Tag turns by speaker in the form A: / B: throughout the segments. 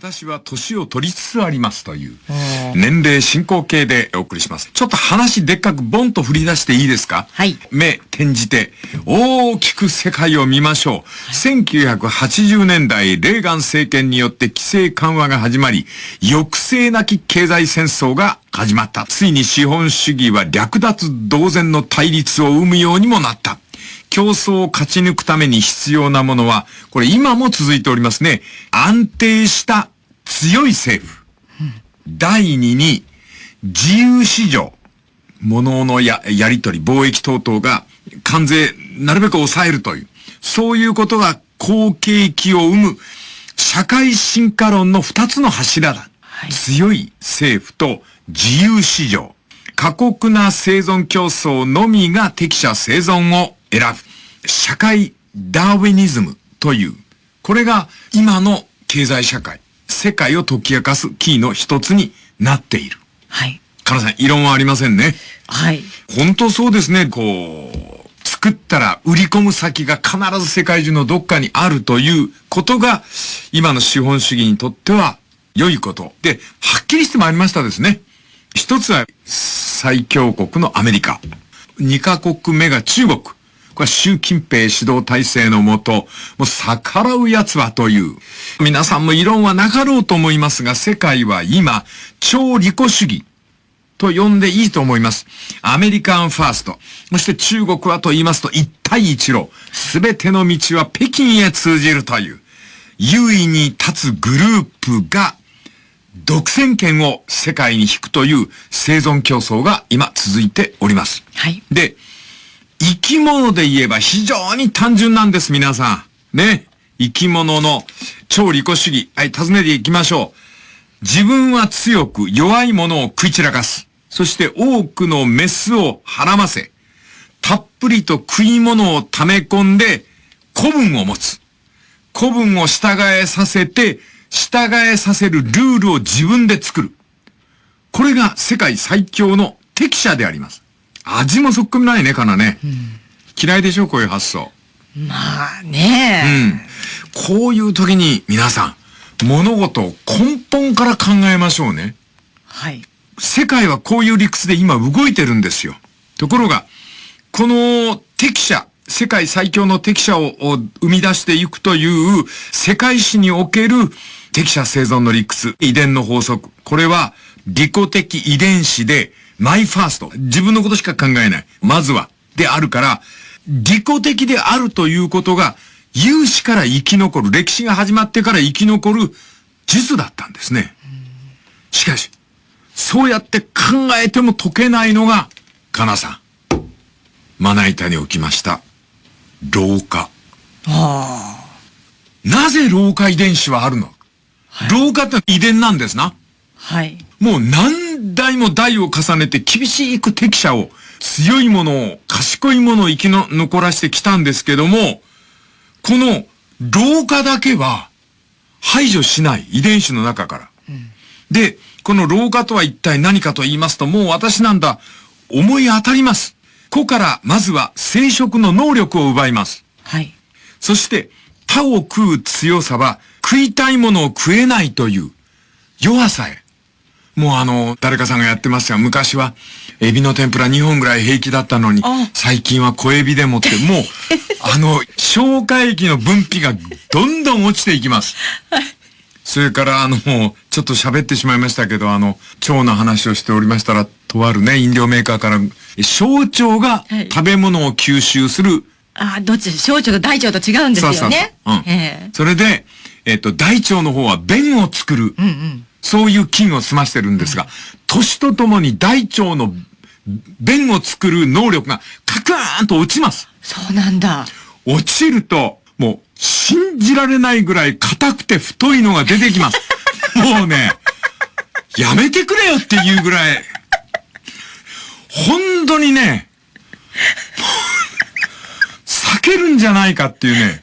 A: 私は年を取りつつありますという、年齢進行形でお送りします。ちょっと話でっかくボンと振り出していいですか？
B: はい。
A: 目、転じて、大きく世界を見ましょう。はい、1980年代、レーガン政権によって規制緩和が始まり、抑制なき経済戦争が始まった。ついに資本主義は略奪同然の対立を生むようにもなった。競争を勝ち抜くために必要なものは、これ今も続いておりますね。安定した強い政府。第二に、自由市場。物のや、やり取り、貿易等々が関税、なるべく抑えるという。そういうことが好景気を生む社会進化論の二つの柱だ。はい、強い政府と自由市場。過酷な生存競争のみが適者生存を選ぶ。社会ダーウェニズムという、これが今の経済社会、世界を解き明かすキーの一つになっている。
B: はい。
A: カナさん、異論はありませんね。
B: はい。
A: 本当そうですね、こう、作ったら売り込む先が必ず世界中のどっかにあるということが、今の資本主義にとっては良いこと。で、はっきりしてまいりましたですね。一つは最強国のアメリカ。二カ国目が中国。これは習近平指導体制のもと、もう逆らう奴はという。皆さんも異論はなかろうと思いますが、世界は今、超利己主義と呼んでいいと思います。アメリカンファースト。そして中国はと言いますと、一帯一路。すべての道は北京へ通じるという。優位に立つグループが、独占権を世界に引くという生存競争が今続いております。
B: はい。
A: で、生き物で言えば非常に単純なんです、皆さん。ね。生き物の超利己主義。はい、尋ねていきましょう。自分は強く弱いものを食い散らかす。そして多くのメスをはらませ。たっぷりと食い物を溜め込んで古文を持つ。古文を従えさせて、従えさせるルールを自分で作る。これが世界最強の適者であります。味もそっくりないね、かなね。うん、嫌いでしょ、こういう発想。
B: まあね
A: うん。こういう時に皆さん、物事を根本から考えましょうね。
B: はい。
A: 世界はこういう理屈で今動いてるんですよ。ところが、この適者、世界最強の適者を生み出していくという世界史における適者生存の理屈、遺伝の法則。これは利己的遺伝子でマイファースト。自分のことしか考えない。まずは。であるから、利己的であるということが、有志から生き残る、歴史が始まってから生き残る術だったんですね。しかし、そうやって考えても解けないのが、かなさん。まな板に置きました。老化。
B: あ
A: あ。なぜ老化遺伝子はあるの、はい、老化って遺伝なんですな。
B: はい。
A: もう何代も代を重ねて厳しく適者を、強いものを、賢いものを生きの、残らしてきたんですけども、この老化だけは排除しない遺伝子の中から。うん、で、この老化とは一体何かと言いますと、もう私なんだ、思い当たります。子からまずは生殖の能力を奪います。
B: はい。
A: そして、他を食う強さは食いたいものを食えないという弱さへ。もうあの、誰かさんがやってますが、昔は、エビの天ぷら2本ぐらい平気だったのに、最近は小エビでもって、もう、あの、消化液の分泌がどんどん落ちていきます。それからあの、ちょっと喋ってしまいましたけど、あの、腸の話をしておりましたら、とあるね、飲料メーカーから、小腸が食べ物を吸収する。はい、
B: ああ、どっち、小腸と大腸と違うんですよね。そうそうそう。
A: うん。それで、えっ、と、大腸の方は便を作る。うんうん。そういう菌を済ましてるんですが、年とともに大腸の便を作る能力がカクーンと落ちます。
B: そうなんだ。
A: 落ちると、もう信じられないぐらい硬くて太いのが出てきます。もうね、やめてくれよっていうぐらい、本当にね、避けるんじゃないかっていうね、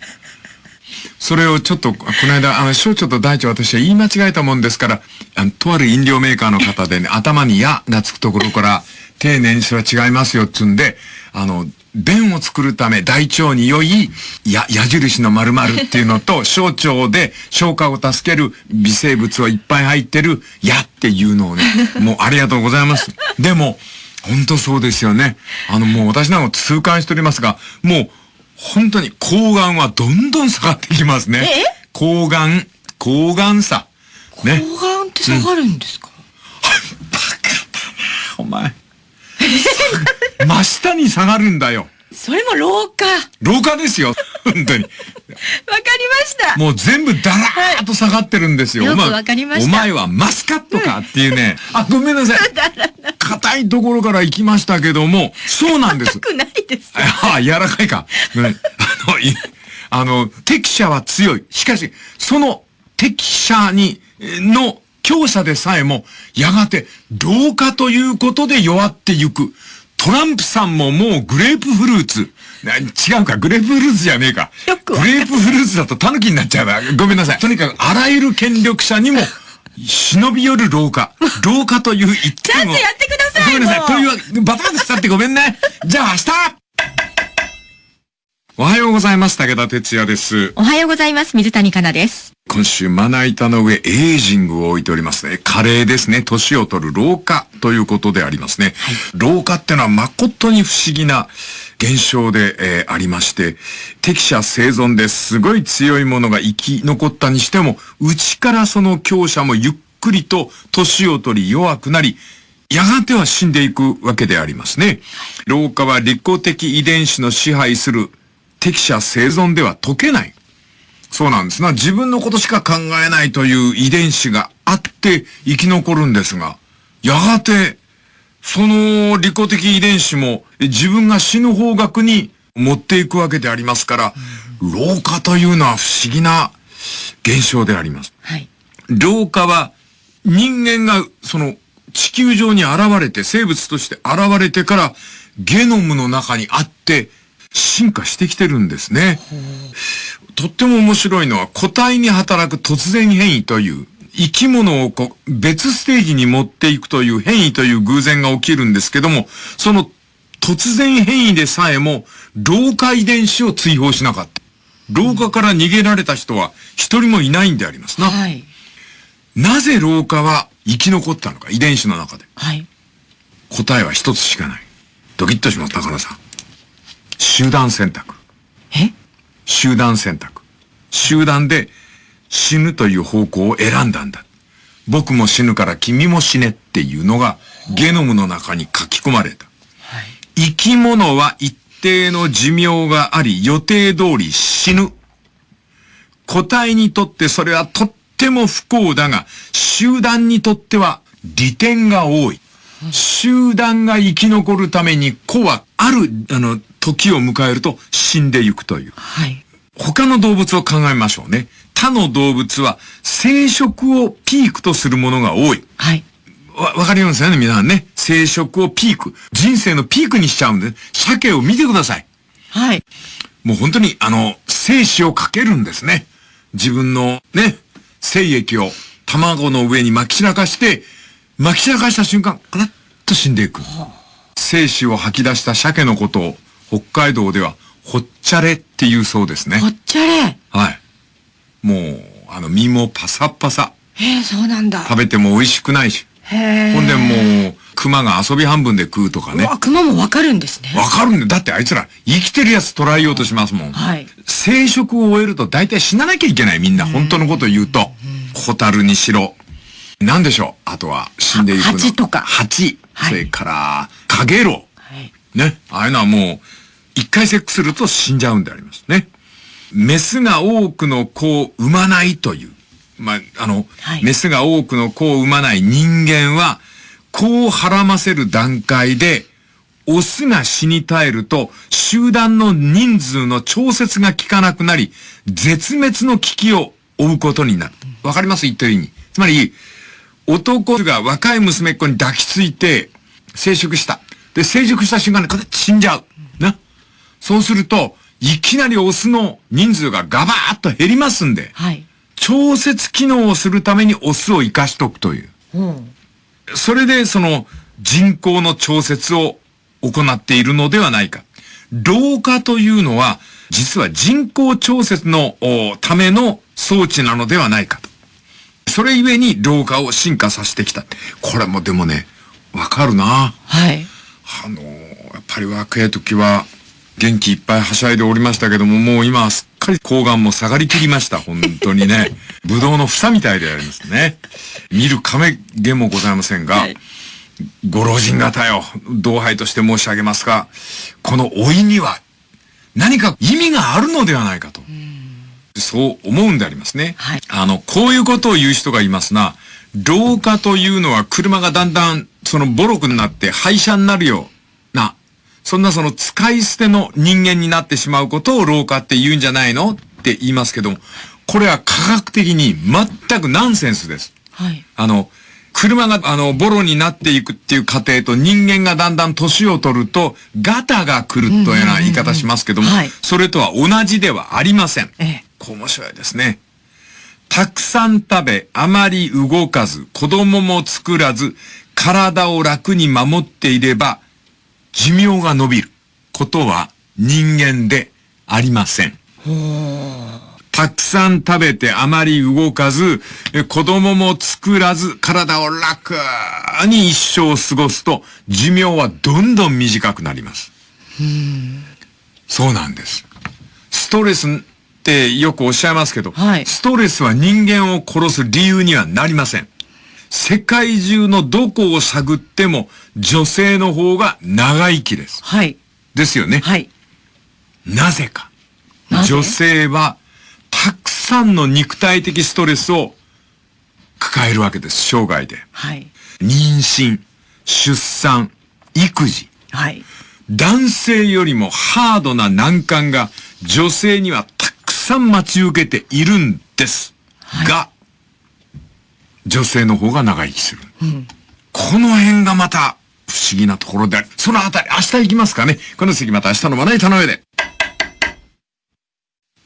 A: それをちょっと、この間、あの、小腸と大腸私は言い間違えたもんですから、あの、とある飲料メーカーの方でね、頭にやがつくところから、丁寧にそれは違いますよっつんで、あの、便を作るため大腸に良いや矢印の〇〇っていうのと 小腸で消化を助ける微生物をいっぱい入ってる矢っていうのをね、もうありがとうございます。でも、本当そうですよね。あのもう私なんか痛感しておりますが、もう本当に抗がんはどんどん下がってきますね。
B: え？
A: 抗がん、抗がんさ。ね。
B: 抗がんって下がるんですか、
A: お前。真下に下がるんだよ。
B: それも老化。わか
A: 廊下ですよ。本当に。
B: りました。
A: もう全部ダラーっと下がってるんですよ。
B: よく
A: お前
B: わかりました
A: お前はマスカットか？っていうね。あ、ごめんなさい。硬いところから行きましたけども、そうなんです。
B: くないです。
A: ああ、柔らかいか。あの、いあの、適者は強い。しかし、その適者に、えの強者でさえも、やがて、老化ということで弱ってゆく。トランプさんももうグレープフルーツ。な違うか、グレープフルーツじゃねえか。
B: よくわ
A: グレープフルーツだと狸になっちゃうな。ごめんなさい。とにかく、あらゆる権力者にも、忍び寄る老化。老化という一点を。
B: ちゃんとやってください
A: ごめんなさい。というわけバタバタしちゃってごめんね。じゃあ明日おはようございます。武田哲也です。
B: おはようございます。水谷香奈です。
A: 今週、まな板の上、エイジングを置いておりますね。加齢ですね。年を取る老化ということでありますね。老化ってのは誠に不思議な現象で、えーありまして、適者生存ですごい強いものが生き残ったにしても、内からその強者もゆっくりと年を取り弱くなり、やがては死んでいくわけでありますね。老化は利己的遺伝子の支配する適者生存では解けない。そうなんですな。自分のことしか考えないという遺伝子があって生き残るんですが、やがて、その利己的遺伝子もえ自分が死ぬ方角に持っていくわけでありますから、老化というのは不思議な現象であります。
B: はい。
A: 老化は人間がその地球上に現れて生物として現れてからゲノムの中にあって進化してきてるんですね。とっても面白いのは個体に働く突然変異という生き物をこう別ステージに持っていくという変異という偶然が起きるんですけども、その突然変異でさえも老化遺伝子を追放しなかった。老化から逃げられた人は一人もいないんでありますな。
B: はい。
A: なぜ老化は生き残ったのか、遺伝子の中で。
B: はい。
A: 答えは一つしかない。ドキッとします、高田さん。集団選択。
B: え？
A: 集団選択。集団で死ぬという方向を選んだんだ。僕も死ぬから君も死ねっていうのがゲノムの中に書き込まれた。生き物は一定の寿命があり予定通り死ぬ。個体にとってそれはとっても不幸だが、集団にとっては利点が多い。集団が生き残るために子はある、あの、時を迎えると死んでいくという。
B: はい。
A: 他の動物を考えましょうね。他の動物は生殖をピークとするものが多い。
B: はい。
A: わ、わかりますよね、皆さんね。生殖をピーク。人生のピークにしちゃうんで、鮭を見てください。
B: はい。
A: もう本当に、あの、精子をかけるんですね。自分のね、精液を卵の上に撒き散らかして、撒き散らかした瞬間、カラッと死んでいく。精子を吐き出した鮭のことを、北海道では、ほっちゃれっていうそうですね
B: ぽ。っちゃれ。
A: はい。もう、あの、身もパサパサ。
B: えー、そうなんだ。
A: 食べても美味しくないし。
B: へえ。
A: ほんでもう、熊が遊び半分で食うとかね。
B: うわ、熊もわかるんですね。
A: わかるんだよ。だってあいつら生きてるやつ捉えようとしますもん。
B: はい。
A: 生殖を終えると大体死ななきゃいけないみんな。本当のこと言うと。ホタルにしろ。なんでしょう？あとは死んでいくの。
B: は蜂とか
A: 蜂。
B: はい
A: それから、カゲロ
B: はい。
A: ウ。ね。ああいうのはもう、一回セックスすると死んじゃうんでありますね。メスが多くの子を産まないという。まあ、あの、
B: はい
A: メスが多くの子を産まない人間は、子をはらませる段階で、オスが死に絶えると、集団の人数の調節が効かなくなり、絶滅の危機を負うことになる。わかります？言ってる意味。つまり、男が若い娘っ子に抱きついて、生殖した。で、成熟した瞬間に、死んじゃう。な。そうすると、いきなりオスの人数がガバーッと減りますんで、
B: はい。
A: 調節機能をするためにオスを生かしとくという。
B: うん。
A: それでその人口の調節を行っているのではないか。老化というのは、実は人工調節のための装置なのではないかと。それゆえに老化を進化させてきた。これもでもね、わかるな。
B: はい。
A: あのー、やっぱり若い時は元気いっぱいはしゃいでおりましたけども、もう今はすっかり抗がんも下がりきりました。本当にね。ぶどうの房みたいでありますね。見る亀毛もございませんが、はい、ご老人方よ、同輩として申し上げますが、この老いには何か意味があるのではないかと。そう思うんでありますね。はい、あの、こういうことを言う人がいますな。老化というのは車がだんだんそのボロクになって廃車になるよそんなその使い捨ての人間になってしまうことを老化って言うんじゃないの？って言いますけども、これは科学的に全くナンセンスです。はい。あの、車が、あの、ボロになっていくっていう過程と人間がだんだん年を取ると、ガタが来るというような言い方しますけども、それとは同じではありません。ええ、面白いですね。たくさん食べ、あまり動かず、子供も作らず、体を楽に守っていれば、寿命が伸びることは人間でありません。たくさん食べてあまり動かず、子供も作らず、体を楽に一生過ごすと、寿命はどんどん短くなります。そうなんです。ストレスってよくおっしゃいますけど、はい、ストレスは人間を殺す理由にはなりません。世界中のどこを探っても女性の方が長生きです。はい。ですよね。はい。なぜか。女性はたくさんの肉体的ストレスを抱えるわけです、生涯で。はい。妊娠、出産、育児。はい。男性よりもハードな難関が女性にはたくさん待ち受けているんです。はい、が、女性の方が長生きする。うん、この辺がまた不思議なところである。そのあたり、明日行きますかね。この次また明日のまな板の上で。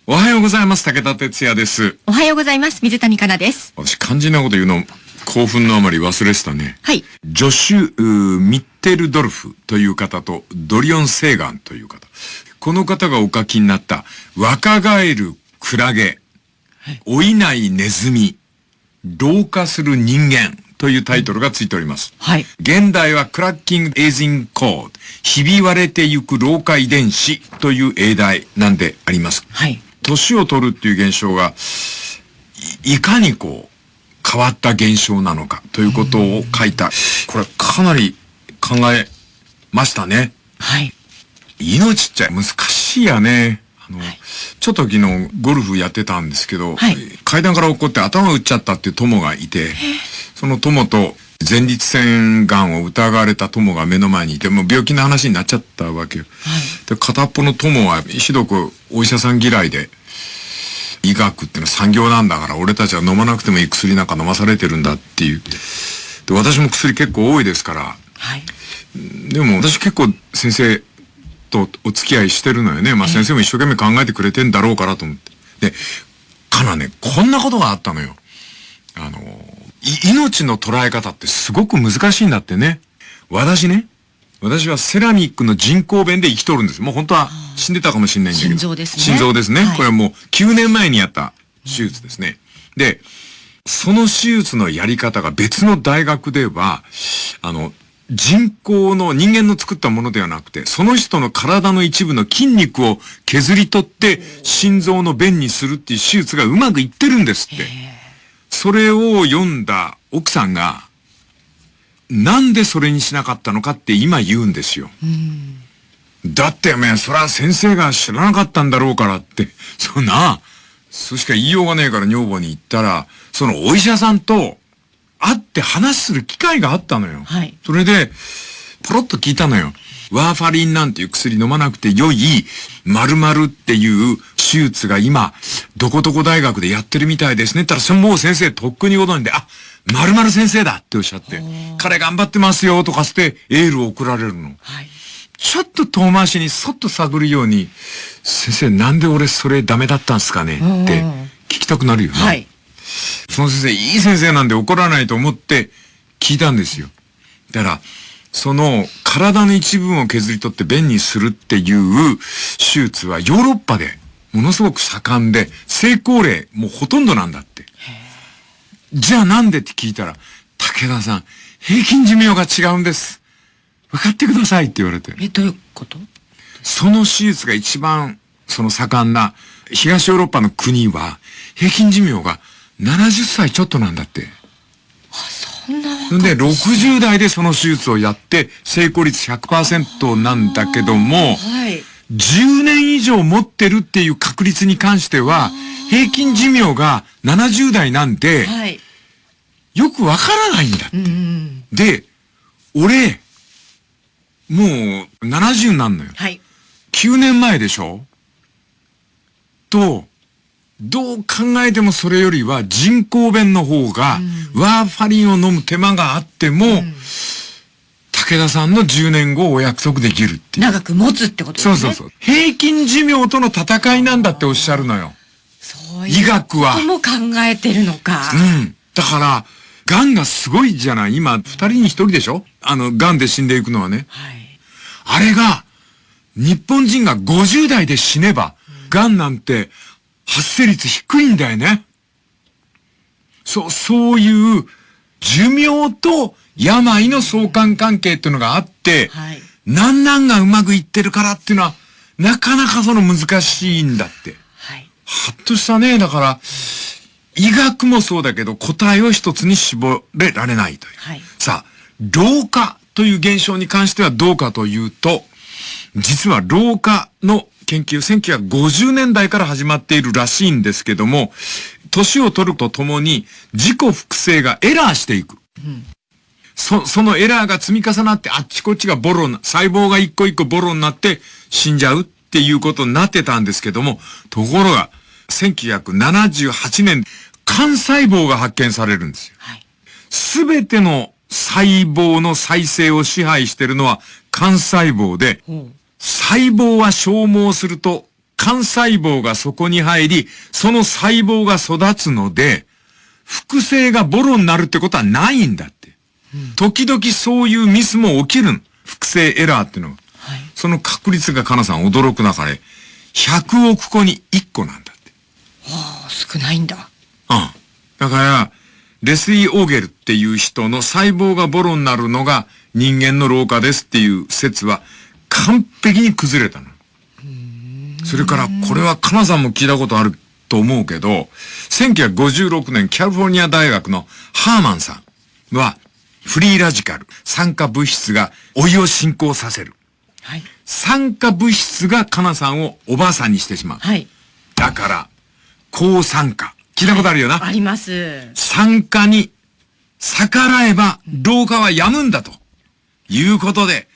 A: おはようございます。武田哲也です。
B: おはようございます。水谷香奈です。
A: 私、肝心なこと言うの、興奮のあまり忘れてたね。はい。ジョシュ・ミッテルドルフという方と、ドリオン・セーガンという方。この方がお書きになった、若返るクラゲ、はい、老いないネズミ、老化する人間というタイトルがついております。はい。現代はクラッキングエイジングコード、ひび割れてゆく老化遺伝子という英題なんであります。はい。年を取るっていう現象が、いかにこう、変わった現象なのかということを書いた。これかなり考えましたね。はい。命っちゃ難しいやね。あの、はい、ちょっと昨日ゴルフやってたんですけど、はい、階段から落っこって頭打っちゃったっていう友がいて、その友と前立腺がんを疑われた友が目の前にいて、もう病気の話になっちゃったわけよ。はい、で、片っぽの友はひどくお医者さん嫌いで、医学っていうのは産業なんだから俺たちは飲まなくてもいい薬なんか飲まされてるんだっていう。で、私も薬結構多いですから。はい。でも私結構先生とお付き合いしてるのよね。まあ先生も一生懸命考えてくれてんだろうからと思って。で、かなね、こんなことがあったのよ。あの、命の捉え方ってすごく難しいんだってね。私ね、私はセラミックの人工弁で生きとるんです。もう本当は死んでたかもしれないんだけど。
B: 心臓ですね。
A: 心臓ですね。はい、これはもう9年前にやった手術ですね。で、その手術のやり方が別の大学では、あの、人工の人間の作ったものではなくて、その人の体の一部の筋肉を削り取って心臓の弁にするっていう手術がうまくいってるんですって。それを読んだ奥さんが、なんでそれにしなかったのかって今言うんですよ。だっておめそれは先生が知らなかったんだろうからって、そんな、そしか言いようがねえから女房に言ったら、そのお医者さんと会って話する機会があったのよ。はい。それで、ポロッと聞いたのよ。ワーファリンなんていう薬飲まなくて良い、〇〇っていう手術が今、どこどこ大学でやってるみたいですね。ったら、そもう先生とっくにご存知で、あ、〇〇先生だっておっしゃって、彼頑張ってますよとかしてエールを送られるの。はい。ちょっと遠回しにそっと探るように、先生なんで俺それダメだったんすかねって聞きたくなるよな。はい。その先生、いい先生なんで怒らないと思って聞いたんですよ。だから、その体の一部分を削り取って便にするっていう手術はヨーロッパでものすごく盛んで、成功例もうほとんどなんだって。じゃあなんでって聞いたら、武田さん、平均寿命が違うんです。分かってくださいって言われて。
B: え、どういうこと？
A: その手術が一番、その盛んな東ヨーロッパの国は、平均寿命が70歳ちょっとなんだって。
B: あ、そんな
A: で、60代でその手術をやって、成功率100%なんだけども、はい、10年以上持ってるっていう確率に関しては、平均寿命が70代なんで、はい、よくわからないんだって。うんうん、で、俺、もう70になんのよ。はい。9年前でしょ？と、どう考えてもそれよりは人工弁の方が、ワーファリンを飲む手間があっても、武田さんの10年後をお約束できるっていう。
B: 長く持つってことですね。
A: そうそうそう。平均寿命との戦いなんだっておっしゃるのよ。
B: そういう。医学は。も考えてるのか。
A: うん。だから、癌がすごいじゃない。今、二人に一人でしょ？あの、癌で死んでいくのはね。はい。あれが、日本人が50代で死ねば、癌なんて発生率低いんだよね。そう、そういう寿命と病の相関関係っていうのがあって、はい、なんなんがうまくいってるからっていうのは、なかなかその難しいんだって。はい。はっとしたね、だから、医学もそうだけど答えを一つに絞れられないという。はい、さあ、老化という現象に関してはどうかというと、実は老化の研究、1950年代から始まっているらしいんですけども、年を取るとともに自己複製がエラーしていく。うん、そ、そのエラーが積み重なってあっちこっちがボロな、細胞が一個一個ボロになって死んじゃうっていうことになってたんですけども、ところが、1978年、幹細胞が発見されるんですよ。す、べ、ての細胞の再生を支配しているのは幹細胞で、うん細胞は消耗すると、幹細胞がそこに入り、その細胞が育つので、複製がボロになるってことはないんだって。うん、時々そういうミスも起きる複製エラーっていうのは。はい、その確率がかなさん驚く中で、100億個に1個なんだって。
B: はあ、少ないんだ。
A: うん。だから、レスリー・オーゲルっていう人の細胞がボロになるのが人間の老化ですっていう説は、完璧に崩れたの。それから、これはカナさんも聞いたことあると思うけど、1956年キャリフォルニア大学のハーマンさんは、フリーラジカル、酸化物質が老いを進行させる。はい。酸化物質がカナさんをおばあさんにしてしまう。はい。だから、抗酸化。聞いたことあるよな。
B: はい、あります。
A: 酸化に逆らえば老化は止むんだと。いうことで、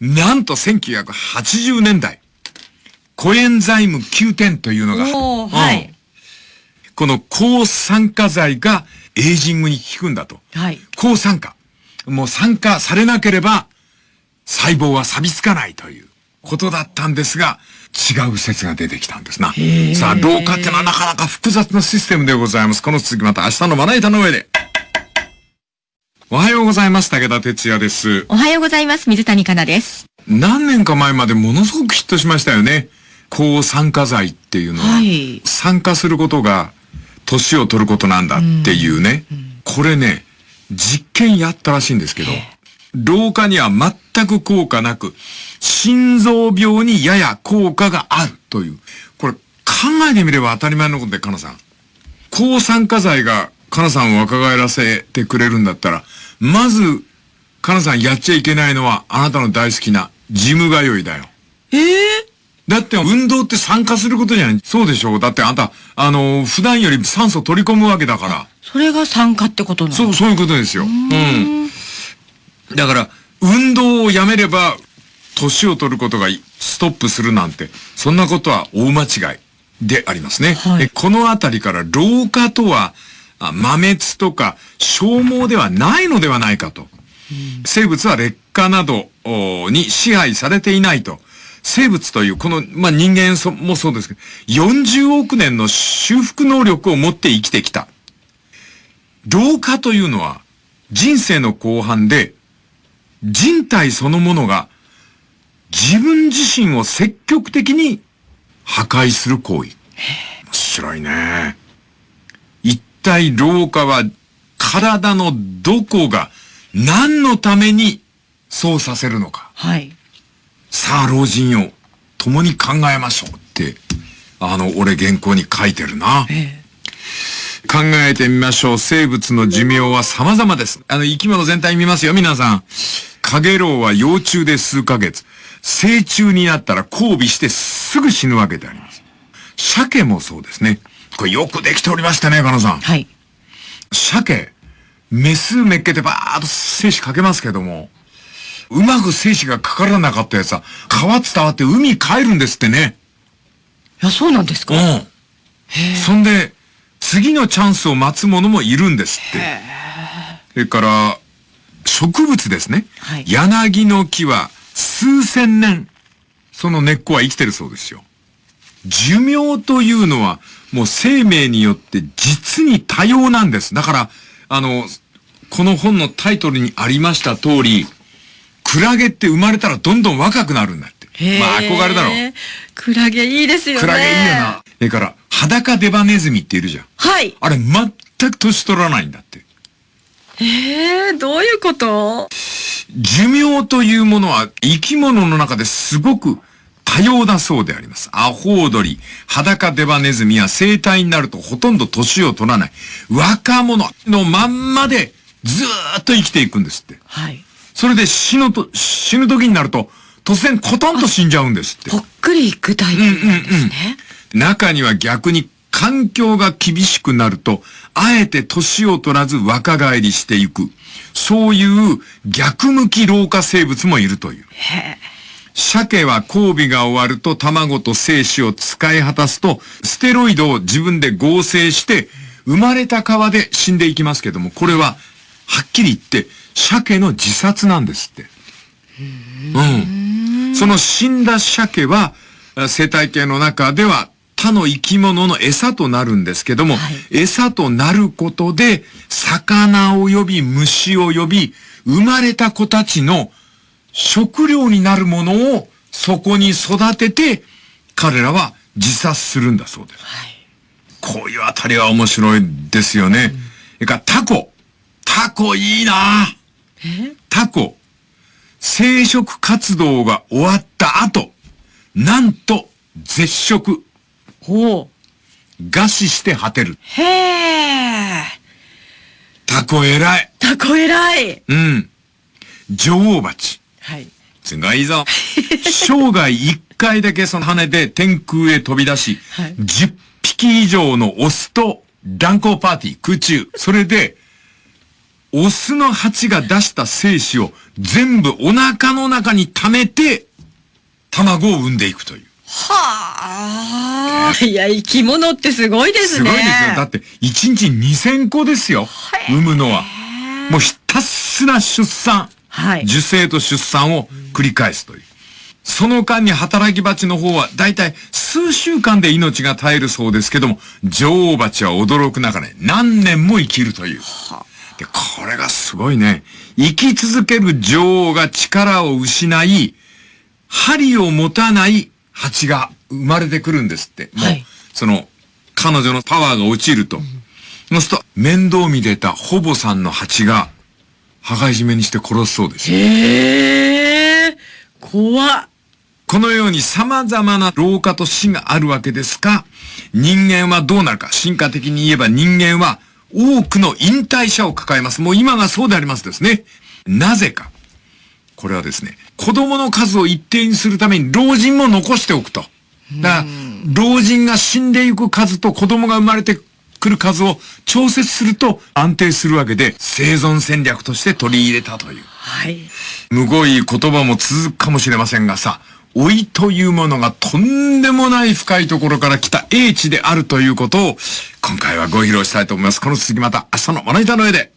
A: なんと1980年代、コエンザイム9点というのが、はい、この抗酸化剤がエイジングに効くんだと。はい、抗酸化。もう酸化されなければ細胞は錆びつかないということだったんですが、違う説が出てきたんですな。さあ、老化ってのはなかなか複雑なシステムでございます。この続きまた明日のまな板の上で。おはようございます。武田哲也です。
B: おはようございます。水谷香奈です。
A: 何年か前までものすごくヒットしましたよね。抗酸化剤っていうのは、はい、酸化することが年を取ることなんだっていうね。うんうん、これね、実験やったらしいんですけど、老化には全く効果なく、心臓病にやや効果があるという。これ考えてみれば当たり前のことで、かなさん。抗酸化剤がかなさんを若返らせてくれるんだったら、まず、かなさんやっちゃいけないのは、あなたの大好きな、ジム通いだよ。
B: ええ
A: ー、だって運動って参加することじゃない。そうでしょう。だってあんた、あの、普段より酸素取り込むわけだから。
B: それが酸化ってことなの？
A: そう、そういうことですよ。うん。だから、運動をやめれば、年を取ることがストップするなんて、そんなことは大間違いでありますね。はい、このあたりから老化とは、摩滅とか消耗ではないのではないかと。生物は劣化などに支配されていないと。生物という、この、まあ、人間もそうですけど、40億年の修復能力を持って生きてきた。老化というのは、人生の後半で、人体そのものが自分自身を積極的に破壊する行為。面白いね。一体老化は体のどこが何のためにそうさせるのか。
B: はい。
A: さあ、老人よ、共に考えましょうって、あの、俺原稿に書いてるな。ええ考えてみましょう。生物の寿命は様々です。あの、生き物全体見ますよ、皆さん。カゲロウは幼虫で数ヶ月。成虫になったら交尾してすぐ死ぬわけであります。鮭もそうですね。これよくできておりましたね、かなさん。
B: はい。
A: 鮭、メスめっけてバーっと精子かけますけども、うまく精子がかからなかったやつは、川伝わって海帰るんですってね。
B: いや、そうなんですか？う
A: ん。そんで、次のチャンスを待つ者もいるんですって。それから、植物ですね。はい、柳の木は数千年、その根っこは生きてるそうですよ。寿命というのは、もう生命によって実に多様なんです。だから、あの、この本のタイトルにありました通り、クラゲって生まれたらどんどん若くなるんだって。まあ憧れだろう。
B: クラゲいいですよね。
A: クラゲいいよな。それから、裸デバネズミっているじゃん。
B: はい。
A: あれ全く年取らないんだって。
B: ええー、どういうこと？
A: 寿命というものは生き物の中ですごく多様だそうであります。アホウドリ、裸デバネズミは生体になるとほとんど年を取らない。若者のまんまでずーっと生きていくんですって。
B: はい。
A: それで死ぬと、死ぬ時になると突然コトンと死んじゃうんですって。
B: ぽっくりいくタイプなんですね。うんうんうん
A: 中には逆に環境が厳しくなると、あえて年を取らず若返りしていく。そういう逆向き老化生物もいるという。鮭は交尾が終わると卵と精子を使い果たすと、ステロイドを自分で合成して、生まれた川で死んでいきますけども、これは、はっきり言って、鮭の自殺なんですって。うん。その死んだ鮭は、生態系の中では他の生き物の餌となるんですけども、はい、餌となることで、魚を呼び、虫を呼び、生まれた子たちの食料になるものをそこに育てて、彼らは自殺するんだそうです。はい、こういうあたりは面白いですよね。それからタコ。タコいいなタコ。生殖活動が終わった後、なんと絶食。
B: ほ
A: う。餓死して果てる。
B: へえ。
A: タコ偉い。
B: タコ偉い。
A: うん。女王蜂。
B: はい。
A: すごいぞ。生涯一回だけその羽で天空へ飛び出し、はい、10匹以上のオスと乱交パーティー、空中。それで、オスの蜂が出した精子を全部お腹の中に溜めて、卵を産んでいくという。
B: はあ。いや、生き物ってすごいですね。
A: すごいですよ。だって、1日2000個ですよ。産むのは。もうひたすら出産。
B: はい。
A: 受精と出産を繰り返すという。その間に働き蜂の方はだいたい数週間で命が絶えるそうですけども、女王蜂は驚く中で何年も生きるという。で、これがすごいね。生き続ける女王が力を失い、針を持たない蜂が生まれてくるんですって。はい。その、彼女のパワーが落ちると。うん、そうすると、面倒見てたほぼさんの蜂が、羽交い締めにして殺すそうです。
B: へえ、怖っ。
A: このように様々な老化と死があるわけですが、人間はどうなるか。進化的に言えば人間は多くの引退者を抱えます。もう今がそうでありますですね。なぜか。これはですね、子供の数を一定にするために老人も残しておくと。だから、老人が死んでいく数と子供が生まれてくる数を調節すると安定するわけで、生存戦略として取り入れたという。
B: はい。
A: むごい言葉も続くかもしれませんがさ、老いというものがとんでもない深いところから来た英知であるということを、今回はご披露したいと思います。この続きまた明日のまな板の上で。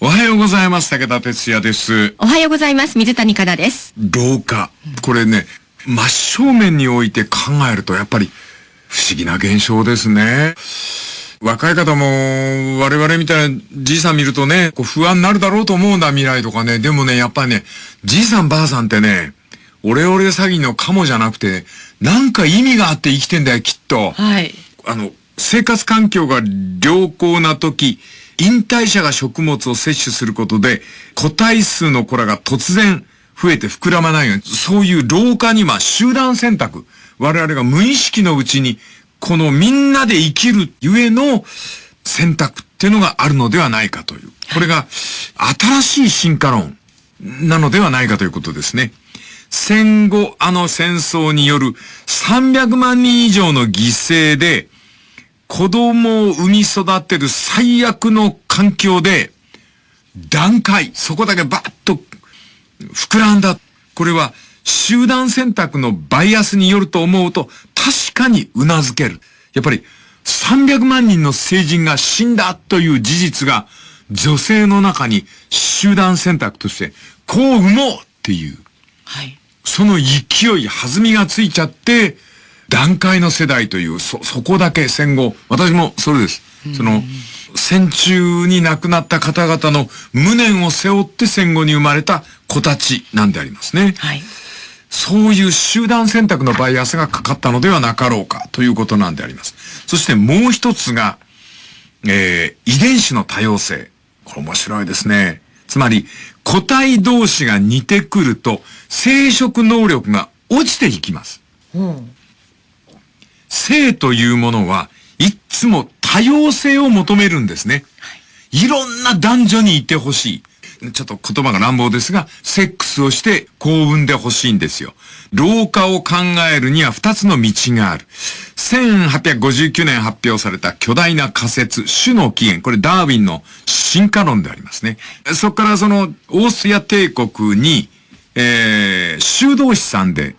A: おはようございます。武田哲也です。
B: おはようございます。水谷香奈です。
A: 老化。これね、真正面において考えると、やっぱり不思議な現象ですね。若い方も、我々みたいなじいさん見るとね、こう不安になるだろうと思うんだ、未来とかね。でもね、やっぱりね、じいさんばあさんってね、オレオレ詐欺のカモじゃなくて、なんか意味があって生きてんだよ、きっと。
B: はい。
A: あの、生活環境が良好な時、引退者が食物を摂取することで、個体数の子らが突然増えて膨らまないように、そういう老化には集団選択。我々が無意識のうちに、このみんなで生きるゆえの選択っていうのがあるのではないかという。これが新しい進化論なのではないかということですね。戦後あの戦争による300万人以上の犠牲で、子供を産み育てる最悪の環境で、段階、そこだけバッと膨らんだ。これは集団選択のバイアスによると思うと確かに頷ける。やっぱり300万人の成人が死んだという事実が女性の中に集団選択としてこう産もうっていう。はい。その勢い、弾みがついちゃって、段階の世代という、そ、そこだけ戦後、私もそれです。その、戦中に亡くなった方々の無念を背負って戦後に生まれた子たちなんでありますね。はい。そういう集団選択のバイアスがかかったのではなかろうかということなんであります。そしてもう一つが、えー、遺伝子の多様性。これ面白いですね。つまり、個体同士が似てくると、生殖能力が落ちていきます。うん、性というものは、いつも多様性を求めるんですね。いろんな男女にいてほしい。ちょっと言葉が乱暴ですが、セックスをして幸運でほしいんですよ。老化を考えるには二つの道がある。1859年発表された巨大な仮説、種の起源。これダーウィンの進化論でありますね。そこからその、オーストリア帝国に、えー、修道士さんで、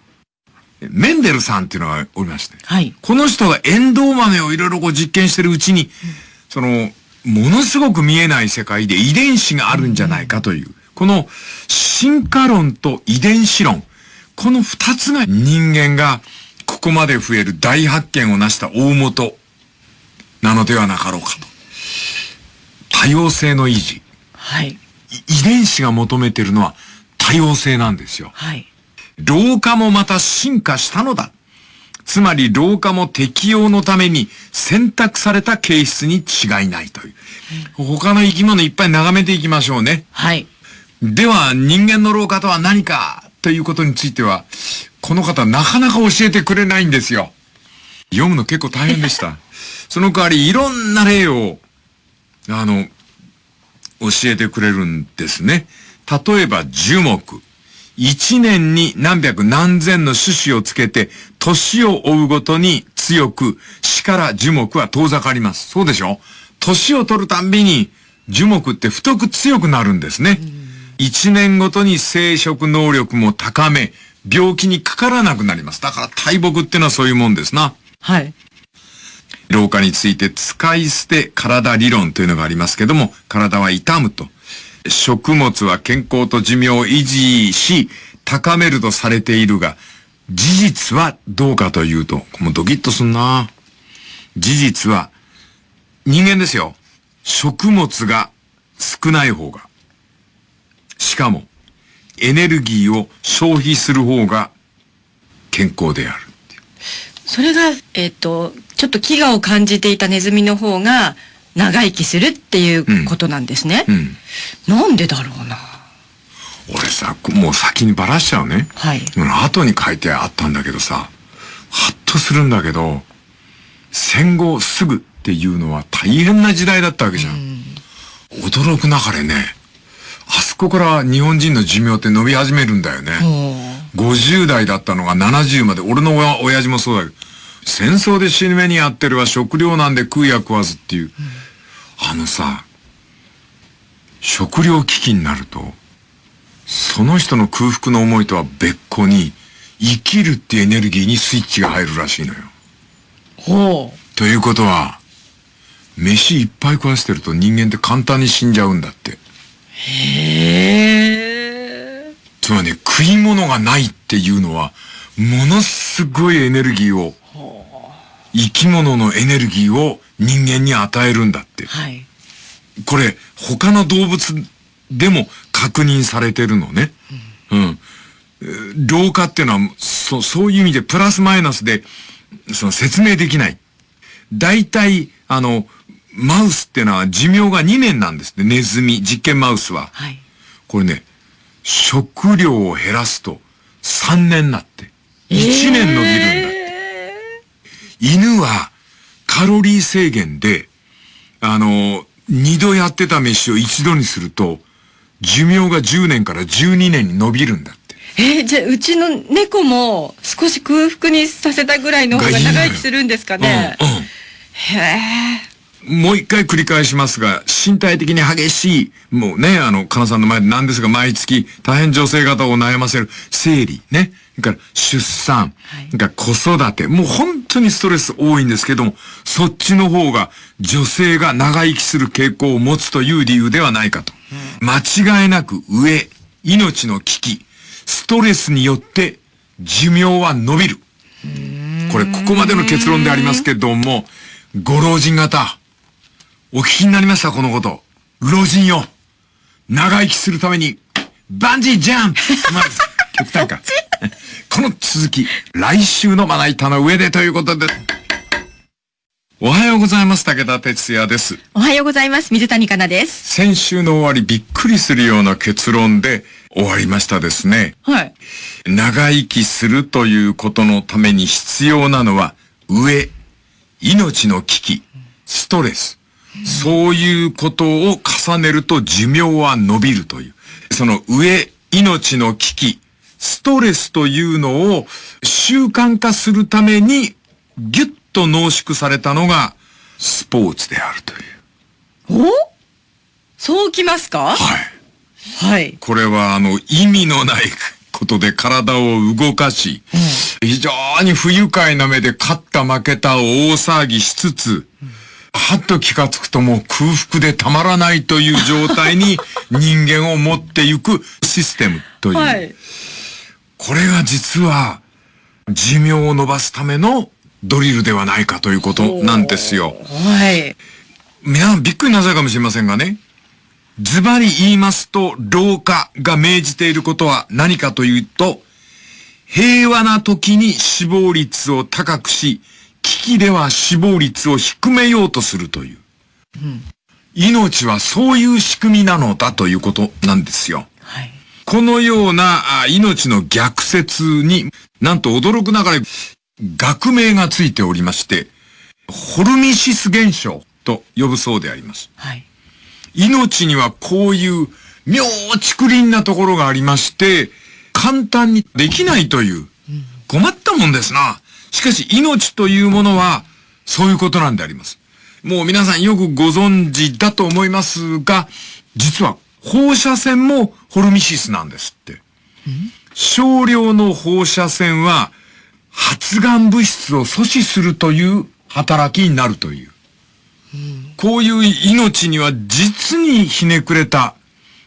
A: メンデルさんっていうのがおりまして。はい。この人がエンドウ豆をいろいろこう実験してるうちに、うん、その、ものすごく見えない世界で遺伝子があるんじゃないかという、この進化論と遺伝子論、この二つが人間がここまで増える大発見を成した大元なのではなかろうかと。多様性の維持。はい。遺伝子が求めているのは多様性なんですよ。はい。老化もまた進化したのだ。つまり老化も適用のために選択された形質に違いないという。他の生き物いっぱい眺めていきましょうね。はい。では、人間の老化とは何かということについては、この方なかなか教えてくれないんですよ。読むの結構大変でした。その代わりいろんな例を、あの、教えてくれるんですね。例えば樹木。一年に何百何千の種子をつけて、年を追うごとに強く、死から樹木は遠ざかります。そうでしょ？年を取るたんびに樹木って太く強くなるんですね。一年ごとに生殖能力も高め、病気にかからなくなります。だから大木ってのはそういうもんですな。はい。老化について使い捨て体理論というのがありますけども、体は痛むと。食物は健康と寿命を維持し、高めるとされているが、事実はどうかというと、もうドキッとすんな。事実は、人間ですよ。食物が少ない方が。しかも、エネルギーを消費する方が健康である。
B: それが、えっ、ー、と、ちょっと飢餓を感じていたネズミの方が、長生きするっていうことなんですね。うん、なんでだろうな。
A: 俺さ、もう先にばらしちゃうね。はい。後に書いてあったんだけどさ、ハッとするんだけど、戦後すぐっていうのは大変な時代だったわけじゃん。うん、驚くなかれね、あそこから日本人の寿命って伸び始めるんだよね。50代だったのが70まで、俺の親親父もそうだけど、戦争で死ぬ目に遭ってるは食料なんで食うや食わずっていう。うんあのさ、食料危機になると、その人の空腹の思いとは別個に、生きるってエネルギーにスイッチが入るらしいのよ。ほう。ということは、飯いっぱい食わせてると人間って簡単に死んじゃうんだって。へえ。つまりね、食い物がないっていうのは、ものすごいエネルギーを生き物のエネルギーを人間に与えるんだって。
B: はい。
A: これ、他の動物でも確認されてるのね。うん。うん、老化っていうのは、そ、そういう意味でプラスマイナスで、その説明できない。大体、あの、マウスっていうのは寿命が2年なんですね。ネズミ、実験マウスは。
B: はい。
A: これね、食料を減らすと3年なって。1年伸びるんだって。えー、犬はカロリー制限で、あの、二度やってた飯を一度にすると、寿命が10年から12年に伸びるんだって。
B: えー、じゃあうちの猫も少し空腹にさせたぐらいの方が長生きするんですかね？うん、うん、へ
A: え。もう一回繰り返しますが、身体的に激しい、もうね、あの、かなさんの前でなんですが、毎月大変女性方を悩ませる生理、ね。それから出産、はい、から子育て、もう本当にストレス多いんですけども、そっちの方が女性が長生きする傾向を持つという理由ではないかと。うん、間違いなく上、命の危機、ストレスによって寿命は伸びる。これ、ここまでの結論でありますけども、ご老人方、お聞きになりましたこのこと。老人よ。長生きするために、バンジージャンプまず、極端か。この続き、来週のまな板の上でということで。おはようございます。武田哲也です。
B: おはようございます。水谷香奈です。
A: 先週の終わりびっくりするような結論で終わりましたですね。
B: はい。
A: 長生きするということのために必要なのは、上、命の危機、ストレス、そういうことを重ねると寿命は伸びるという。その上、命の危機、ストレスというのを習慣化するためにギュッと濃縮されたのがスポーツであると
B: いう。お？そうきますか？
A: はい。
B: はい。
A: これはあの意味のないことで体を動かし、うん、非常に不愉快な目で勝った負けたを大騒ぎしつつ、うんはっと気がつくともう空腹でたまらないという状態に 人間を持っていくシステムという。はい、これが実は寿命を伸ばすためのドリルではないかということなんですよ。
B: はい。
A: 皆さんびっくりなさるかもしれませんがね。ズバリ言いますと、老化が命じていることは何かというと、平和な時に死亡率を高くし、危機では死亡率を低めようとするという。うん、命はそういう仕組みなのだということなんですよ。
B: はい、
A: このような命の逆説に、なんと驚くながら学名がついておりまして、ホルミシス現象と呼ぶそうであります。
B: はい、
A: 命にはこういう妙竹林なところがありまして、簡単にできないという、困ったもんですな。しかし命というものはそういうことなんであります。もう皆さんよくご存知だと思いますが、実は放射線もホルミシスなんですって。少量の放射線は発がん物質を阻止するという働きになるという。こういう命には実にひねくれた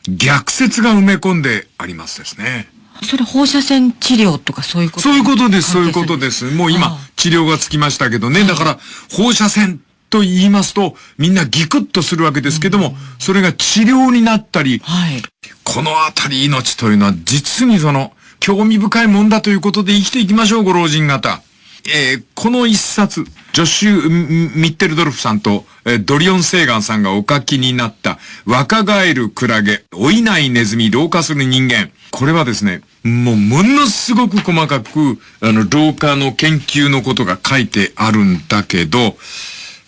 A: 逆説が埋め込んでありますですね。
B: それ放射線治療とかそういうこと？
A: そういうことです、そういうことです。もう今、治療がつきましたけどね。だから、放射線と言いますと、みんなギクッとするわけですけども、それが治療になったり、
B: はい、
A: このあたり命というのは実にその、興味深いもんだということで生きていきましょう、ご老人方。えー、この一冊、ジョシュ・ミッテルドルフさんと、えー、ドリオン・セーガンさんがお書きになった、若返るクラゲ、老いないネズミ、老化する人間。これはですね、もうものすごく細かく、あの、老化の研究のことが書いてあるんだけど、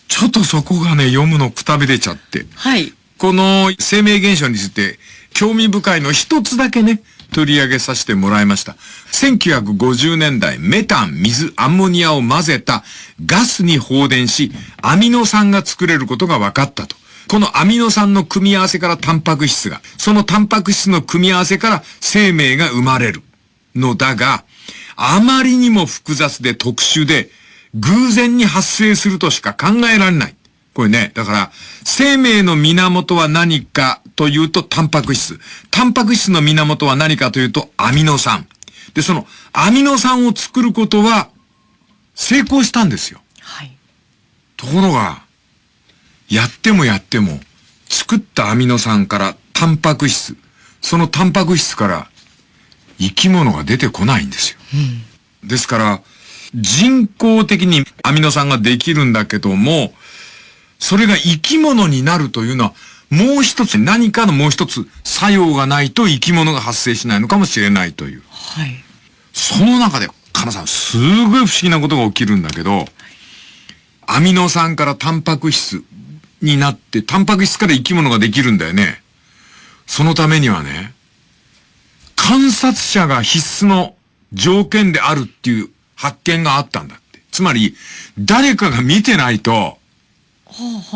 A: ちょっとそこがね、読むのくたびれちゃって。
B: はい。
A: この生命現象について、興味深いの一つだけね、取り上げさせてもらいました。1950年代、メタン、水、アンモニアを混ぜたガスに放電し、アミノ酸が作れることが分かったと。このアミノ酸の組み合わせからタンパク質が、そのタンパク質の組み合わせから生命が生まれるのだが、あまりにも複雑で特殊で、偶然に発生するとしか考えられない。これね、だから、生命の源は何かというと、タンパク質。タンパク質の源は何かというと、アミノ酸。で、その、アミノ酸を作ることは、成功したんですよ。
B: はい。
A: ところが、やってもやっても、作ったアミノ酸からタンパク質、そのタンパク質から生き物が出てこないんですよ。うん、ですから、人工的にアミノ酸ができるんだけども、それが生き物になるというのは、もう一つ、何かのもう一つ作用がないと生き物が発生しないのかもしれないという。
B: はい。
A: その中で、かなさん、すごい不思議なことが起きるんだけど、アミノ酸からタンパク質になって、タンパク質から生き物ができるんだよね。そのためにはね、観察者が必須の条件であるっていう発見があったんだって。つまり、誰かが見てないと、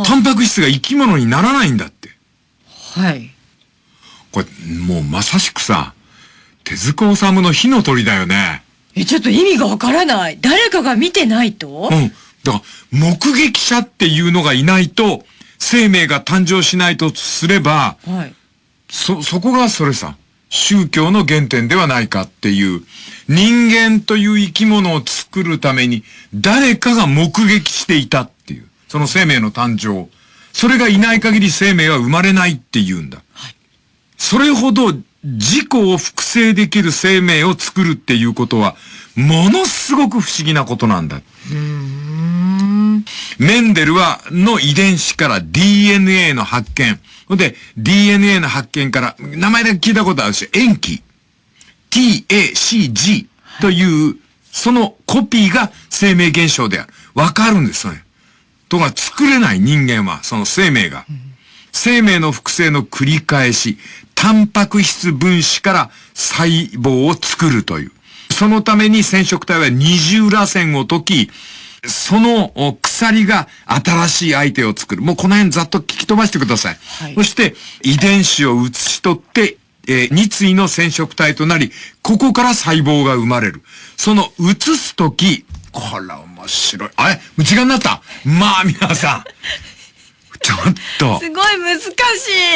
A: タンパク質が生き物にならないんだって。
B: はい。
A: これ、もうまさしくさ、手塚治虫の火の鳥だよね。
B: え、ちょっと意味がわからない。誰かが見てないと？
A: うん。だから、目撃者っていうのがいないと、生命が誕生しないとすれば、
B: はい。
A: そ、そこがそれさ、宗教の原点ではないかっていう、人間という生き物を作るために、誰かが目撃していたっていう、その生命の誕生。それがいない限り生命は生まれないって言うんだ。はい。それほど自己を複製できる生命を作るっていうことは、ものすごく不思議なことなんだ。メンデルは、の遺伝子から DNA の発見。ほんで、DNA の発見から、名前だけ聞いたことあるし、塩基。TACG という、そのコピーが生命現象である。わかるんです、それ。とか、作れない人間は、その生命が。生命の複製の繰り返し、タンパク質分子から細胞を作るという。そのために染色体は二重螺旋を解き、その鎖が新しい相手を作る。もうこの辺ざっと聞き飛ばしてください。はい、そして遺伝子を移し取って、えー、二対の染色体となり、ここから細胞が生まれる。その移すとき、これ面白い。あれ？時間になった？まあ皆さん。ちょっと。
B: すごい難し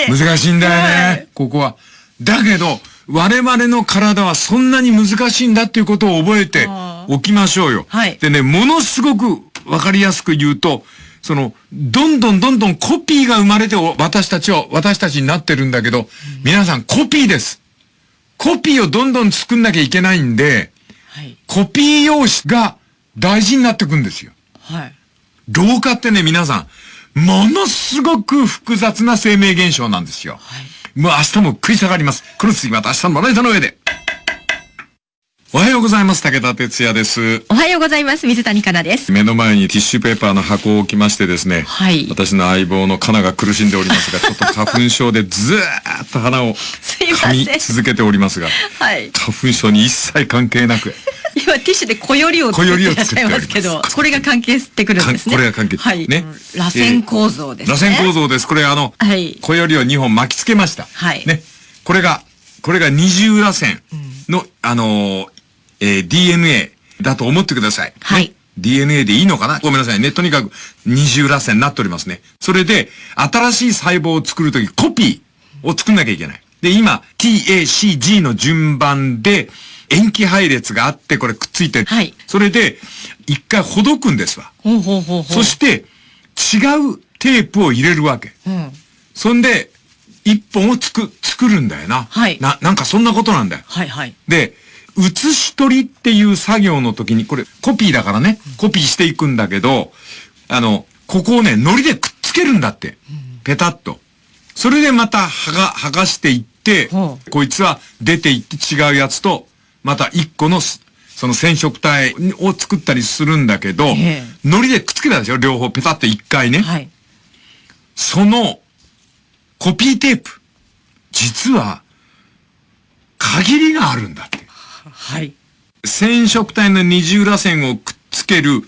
B: い。
A: 難しいんだよね、はい、ここは。だけど、我々の体はそんなに難しいんだっていうことを覚えておきましょうよ。
B: はい。
A: でね、ものすごくわかりやすく言うと、その、どんどんどんどんコピーが生まれて私たちは、私たちになってるんだけど、うん、皆さんコピーです。コピーをどんどん作んなきゃいけないんで、はい、コピー用紙が大事になってくんですよ。
B: はい。
A: 老化ってね、皆さん、ものすごく複雑な生命現象なんですよ。はい。もう明日も食い下がります。この次また明日のまな板の上で。おはようございます。武田哲也です。
B: おはようございます。水谷香奈です。
A: 目の前にティッシュペーパーの箱を置きましてですね。
B: はい。
A: 私の相棒のカナが苦しんでおりますが、ちょっと花粉症でずーっと鼻を噛み続けておりますが。
B: はい。
A: 花粉症に一切関係なく。
B: 今ティッシュで小よりを作ってらっしゃいますけど、これが関係してくるんですね。
A: これが関係。
B: はい。ね。螺旋構造ですね。
A: 螺旋構造です。これあの、はい。小よりを2本巻きつけました。
B: はい。
A: ね。これが、これが二重螺旋の、あのえー、DNA だと思ってください。
B: はい。
A: DNA でいいのかな？ごめんなさいね。とにかく二重螺旋になっておりますね。それで、新しい細胞を作るとき、コピーを作んなきゃいけない。で、今、TACG の順番で、塩基配列があって、これくっついてる。
B: はい。
A: それで、一回ほどくんですわ。
B: ほうほうほうほう。
A: そして、違うテープを入れるわけ。
B: うん。
A: そんで、一本をつく、作るんだよな。
B: はい。
A: な、なんかそんなことなんだよ。
B: はいはい。
A: で、写し取りっていう作業の時に、これコピーだからね、コピーしていくんだけど、あの、ここをね、糊でくっつけるんだって。ペタッと。それでまた剥が、剥がしていって、こいつは出ていって違うやつと、また一個の、その染色体を作ったりするんだけど、糊でくっつけたでしょ両方ペタッと一回ね。
B: はい。
A: その、コピーテープ。実は、限りがあるんだって。
B: はい。
A: 染色体の二重螺旋をくっつける、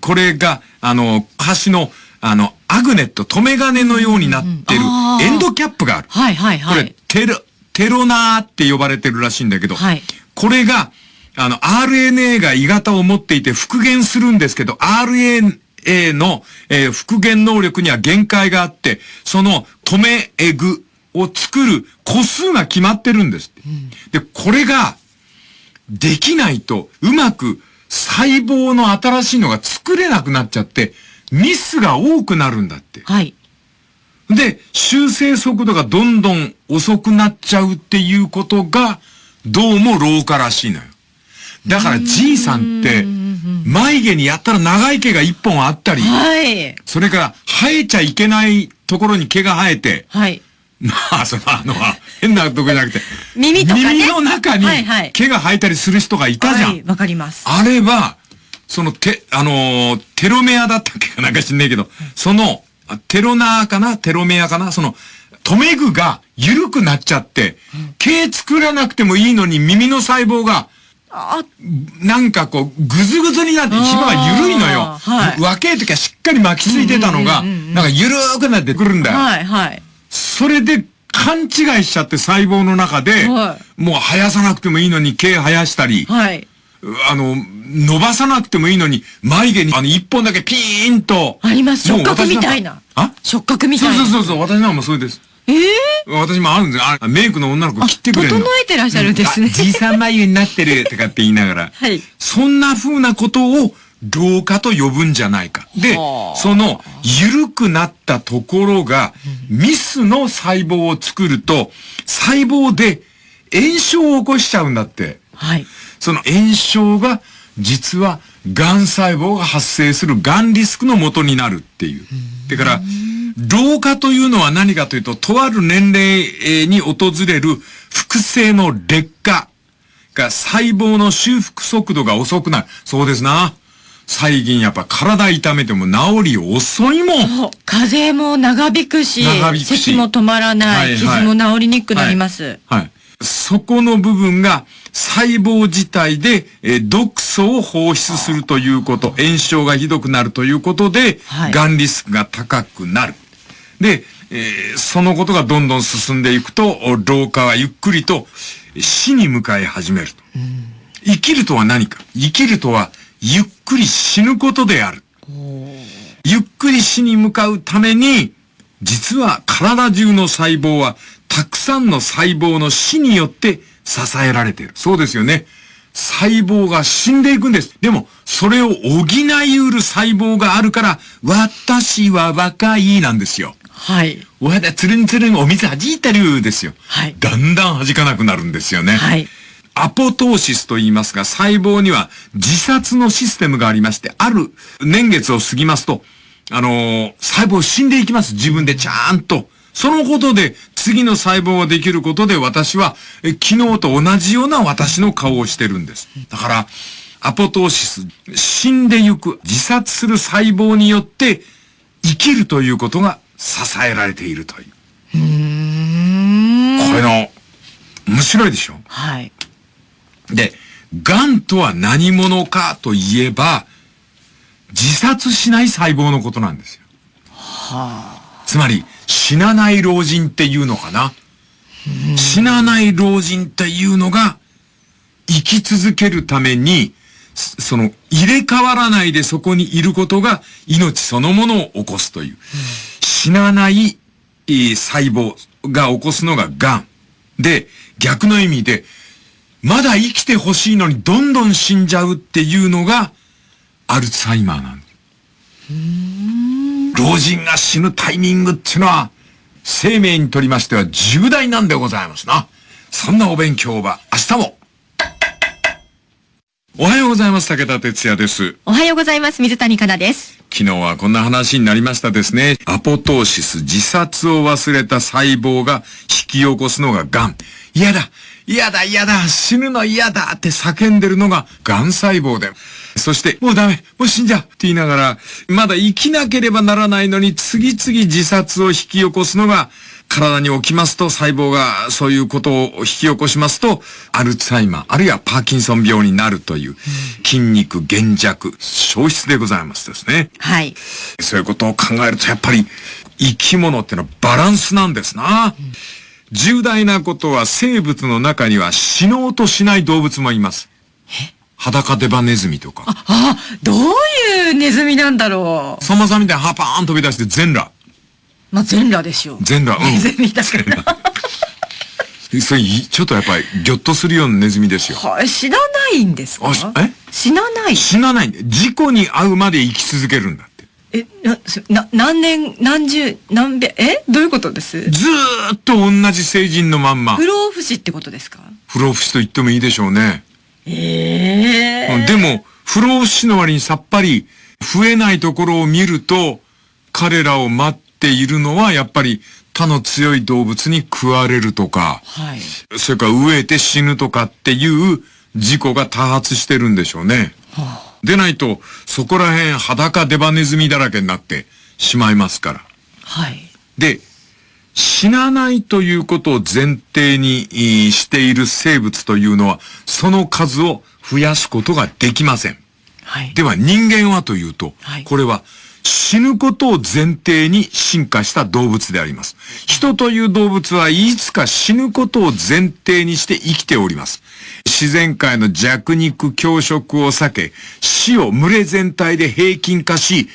A: これが、あの、端の、あの、アグネット、止め金のようになってる、エンドキャップがある。
B: はいはいはい。
A: これ、テロ、テロナーって呼ばれてるらしいんだけど、
B: はい。
A: これが、あの、RNA が鋳型を持っていて復元するんですけど、RNA の、えー、復元能力には限界があって、その止めエグを作る個数が決まってるんです、うん、で、これが、できないと、うまく細胞の新しいのが作れなくなっちゃって、ミスが多くなるんだって。
B: はい。
A: で、修正速度がどんどん遅くなっちゃうっていうことが、どうも老化らしいのよ。だからじいさんって、眉毛にやったら長い毛が一本あったり、
B: はい。
A: それから生えちゃいけないところに毛が生えて、
B: はい。
A: まあ、その、あの、変なとこじゃなくて、
B: 耳とか、ね、
A: 耳の中に毛が生えたりする人がいたじゃん。はい、
B: わかります。
A: あれは、その、て、あのー、テロメアだったっけかなんか知んねえけど、その、テロナーかな？テロメアかな？その、留め具が緩くなっちゃって、毛作らなくてもいいのに耳の細胞が、なんかこう、ぐずぐずになって一番が緩いのよ。はい、若い時はしっかり巻きついてたのが、なんか緩くなってくるんだよ。
B: はい、はい。
A: それで勘違いしちゃって細胞の中で、はい、もう生やさなくてもいいのに毛生やしたり、
B: はい、
A: あの、伸ばさなくてもいいのに、眉毛にあの一本だけピーンと。
B: あります。触覚みたいな。
A: あ？
B: 触覚みたいな。
A: そうそうそう、私なんもそれです。
B: ええ
A: ー、私もあるんですあメイクの女の子切ってくれる
B: 整えてらっしゃるんですね。
A: じいさん眉になってるとかって言いながら。
B: はい。
A: そんな風なことを老化と呼ぶんじゃないか。で、その緩くなったところが、ミスの細胞を作ると、細胞で炎症を起こしちゃうんだって。
B: はい。
A: その炎症が、実は、癌細胞が発生する癌リスクの元になるっていう。だから、老化というのは何かというと、とある年齢に訪れる複製の劣化が細胞の修復速度が遅くなる。そうですな。最近やっぱ体痛めても治り遅いもん。
B: 風邪も長引くし、長引くし咳も止まらない、はいはい、傷も治りにくくなります。
A: はい。はい、そこの部分が細胞自体で、えー、毒素を放出するということ、炎症がひどくなるということで、はい、癌リスクが高くなる。で、えー、そのことがどんどん進んでいくと、老化はゆっくりと死に向かい始めると。生きるとは何か生きるとはゆっくり死ぬことである。ゆっくり死に向かうために、実は体中の細胞はたくさんの細胞の死によって支えられている。そうですよね。細胞が死んでいくんです。でも、それを補い得る細胞があるから、私は若いなんですよ。
B: はい。
A: わだ、つるんつるんお水弾いてるですよ。
B: はい。
A: だんだん弾かなくなるんですよね。
B: はい。
A: アポトーシスと言いますが、細胞には自殺のシステムがありまして、ある年月を過ぎますと、あのー、細胞死んでいきます。自分でちゃんと。そのことで、次の細胞ができることで私は、え昨日と同じような私の顔をしてるんです。だから、アポトーシス、死んでゆく、自殺する細胞によって生きるということが支えられているという。
B: う
A: んこれの、面白いでしょ？
B: はい。
A: で、癌とは何者かといえば、自殺しない細胞のことなんですよ。
B: はあ。
A: つまり、死なない老人っていうのかな。死なない老人っていうのが、生き続けるために、その、入れ替わらないでそこにいることが命そのものを起こすという。死なない、えー、細胞が起こすのが癌。で、逆の意味で、まだ生きてほしいのにどんどん死んじゃうっていうのが、アルツハイマーなんです。老人が死ぬタイミングっていうのは、生命にとりましては重大なんでございますな。そんなお勉強は明日もおはようございます。武田哲也です。
B: おはようございます。水谷香奈です。
A: 昨日はこんな話になりましたですね。アポトーシス、自殺を忘れた細胞が引き起こすのが癌。嫌だ嫌だ嫌だ死ぬの嫌だって叫んでるのが癌細胞で。そして、もうダメもう死んじゃうって言いながら、まだ生きなければならないのに次々自殺を引き起こすのが体に起きますと、細胞がそういうことを引き起こしますと、アルツハイマー、あるいはパーキンソン病になるという、筋肉減弱、消失でございますですね。
B: はい。
A: そういうことを考えると、やっぱり、生き物ってのはバランスなんですな。うん、重大なことは生物の中には死のうとしない動物もいます。裸デバネズミとか。
B: あ、あ、どういうネズミなんだろ
A: う。さまさみたいにハパーン飛び出して全裸。
B: まあ、全裸でしょう。
A: 全裸、
B: うん。ネズミだから。
A: それ、ちょっとやっぱり、ぎょっとするようなネズミですよ。
B: はい、知らないんですか？
A: え？
B: 死なない
A: 死なない事故に遭うまで生き続けるんだ。
B: え、な、な何年、何十、何べ、え？どういうことです？
A: ずーっと同じ成人のまんま。
B: 不老不死ってことですか？
A: 不老不死と言ってもいいでしょうね。
B: え
A: えー、でも、不老不死の割にさっぱり増えないところを見ると、彼らを待っているのはやっぱり他の強い動物に食われるとか、はい、それから飢えて死ぬとかっていう事故が多発してるんでしょうね。はあ、でないと、そこら辺裸デバネズミだらけになってしまいますから。
B: はい。
A: で、死なないということを前提にしている生物というのは、その数を増やすことができません。はい。では人間はというと、はい、これは死ぬことを前提に進化した動物であります。人という動物はいつか死ぬことを前提にして生きております。自然界の弱肉強食を避け、死を群れ全体で平均化し、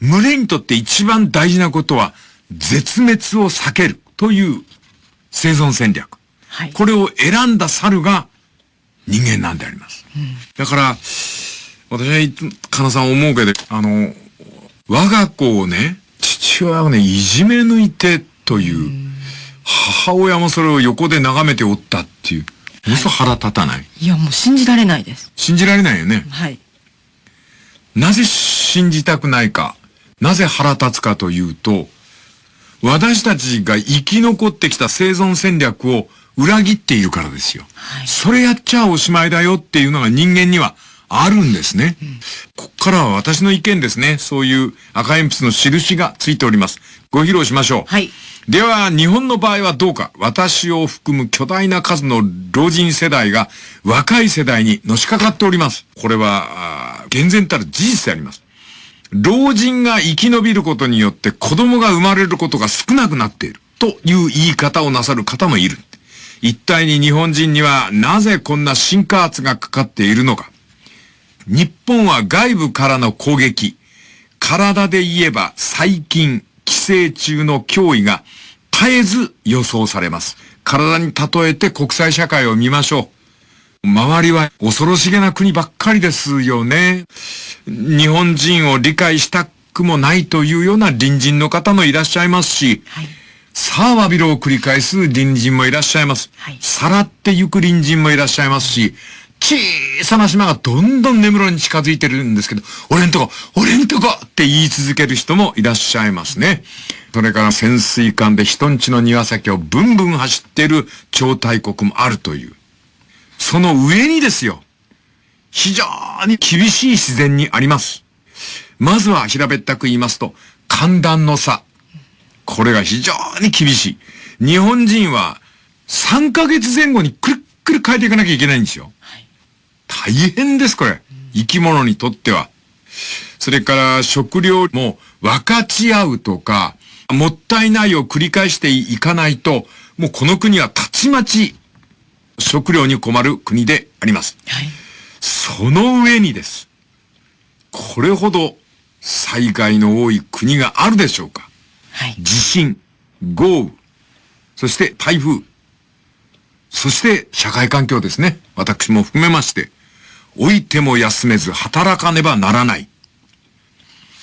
A: 群れにとって一番大事なことは、絶滅を避けるという生存戦略。はい、これを選んだ猿が人間なんであります。うん、だから、私は、かなさん思うけど、あの、我が子をね、父親がね、いじめ抜いてという、母親もそれを横で眺めておったっていう。嘘腹立たない、
B: いや、もう信じられないです。
A: 信じられないよね。
B: はい。
A: なぜ信じたくないか、なぜ腹立つかというと、私たちが生き残ってきた生存戦略を裏切っているからですよ。はい、それやっちゃおしまいだよっていうのが人間にはあるんですね。うん、こっからは私の意見ですね。そういう赤鉛筆の印がついております。ご披露しましょう。
B: はい。
A: では、日本の場合はどうか私を含む巨大な数の老人世代が若い世代にのしかかっております。これは、厳然たる事実であります。老人が生き延びることによって子供が生まれることが少なくなっているという言い方をなさる方もいる。一体に日本人にはなぜこんな進化圧がかかっているのか。日本は外部からの攻撃、体で言えば細菌、寄生虫の脅威が絶えず予想されます。体に例えて国際社会を見ましょう。周りは恐ろしげな国ばっかりですよね。日本人を理解したくもないというような隣人の方もいらっしゃいますし、はい、さあわびろを繰り返す隣人もいらっしゃいます。はい、さらってゆく隣人もいらっしゃいますし、小さな島がどんどん根室に近づいてるんですけど、俺んとこ、俺んとこって言い続ける人もいらっしゃいますね。それから潜水艦で人んちの庭先をブンブン走ってる超大国もあるという。その上にですよ。非常に厳しい自然にあります。まずは平べったく言いますと、寒暖の差。これが非常に厳しい。日本人は3ヶ月前後にくるっくる変えていかなきゃいけないんですよ。はい、大変です、これ。生き物にとっては。それから食料も分かち合うとか、もったいないを繰り返していかないと、もうこの国はたちまち食料に困る国であります。はい、その上にです。これほど災害の多い国があるでしょうか。はい、地震、豪雨、そして台風、そして社会環境ですね。私も含めまして、老いても休めず働かねばならない。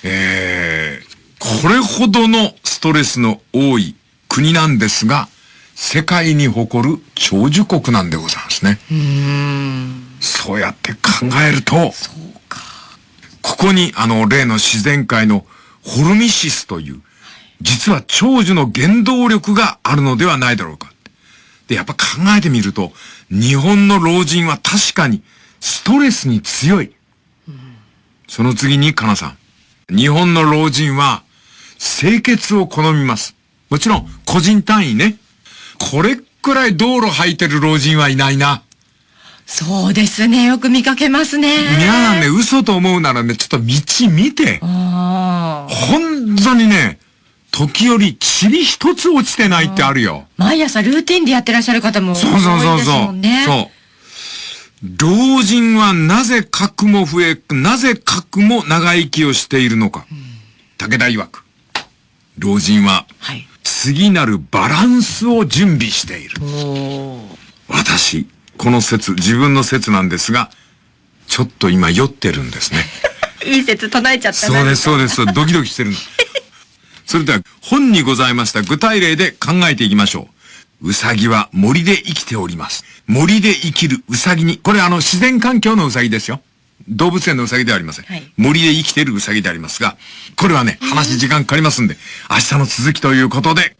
A: えー、これほどのストレスの多い国なんですが、世界に誇る長寿国なんでございますね。うそうやって考えると、ここにあの例の自然界のホルミシスという、実は長寿の原動力があるのではないだろうか。で、やっぱ考えてみると、日本の老人は確かにストレスに強い。その次に、かなさん。日本の老人は、清潔を好みます。もちろん、個人単位ね。これくらい道路履いてる老人はいないな。
B: そうですね。よく見かけますね。
A: 皆さんね、嘘と思うならね、ちょっと道見て。本当にね、時折、塵一つ落ちてないってあるよ。
B: 毎朝ルーティンでやってらっしゃる方も多いですもんね。そうそうそうそう。
A: 老人はなぜ核も増え、なぜ核も長生きをしているのか。うん、武田曰く。老人は、次なるバランスを準備している。私、この説、自分の説なんですが、ちょっと今酔ってるんですね。
B: いい説唱えちゃった
A: そうです、そうです。ドキドキしてるそれでは、本にございました具体例で考えていきましょう。うさぎは森で生きております。森で生きるうさぎに、これあの自然環境のうさぎですよ。動物園のうさぎではありません。はい、森で生きているうさぎでありますが、これはね、話時間かかりますんで、明日の続きということで、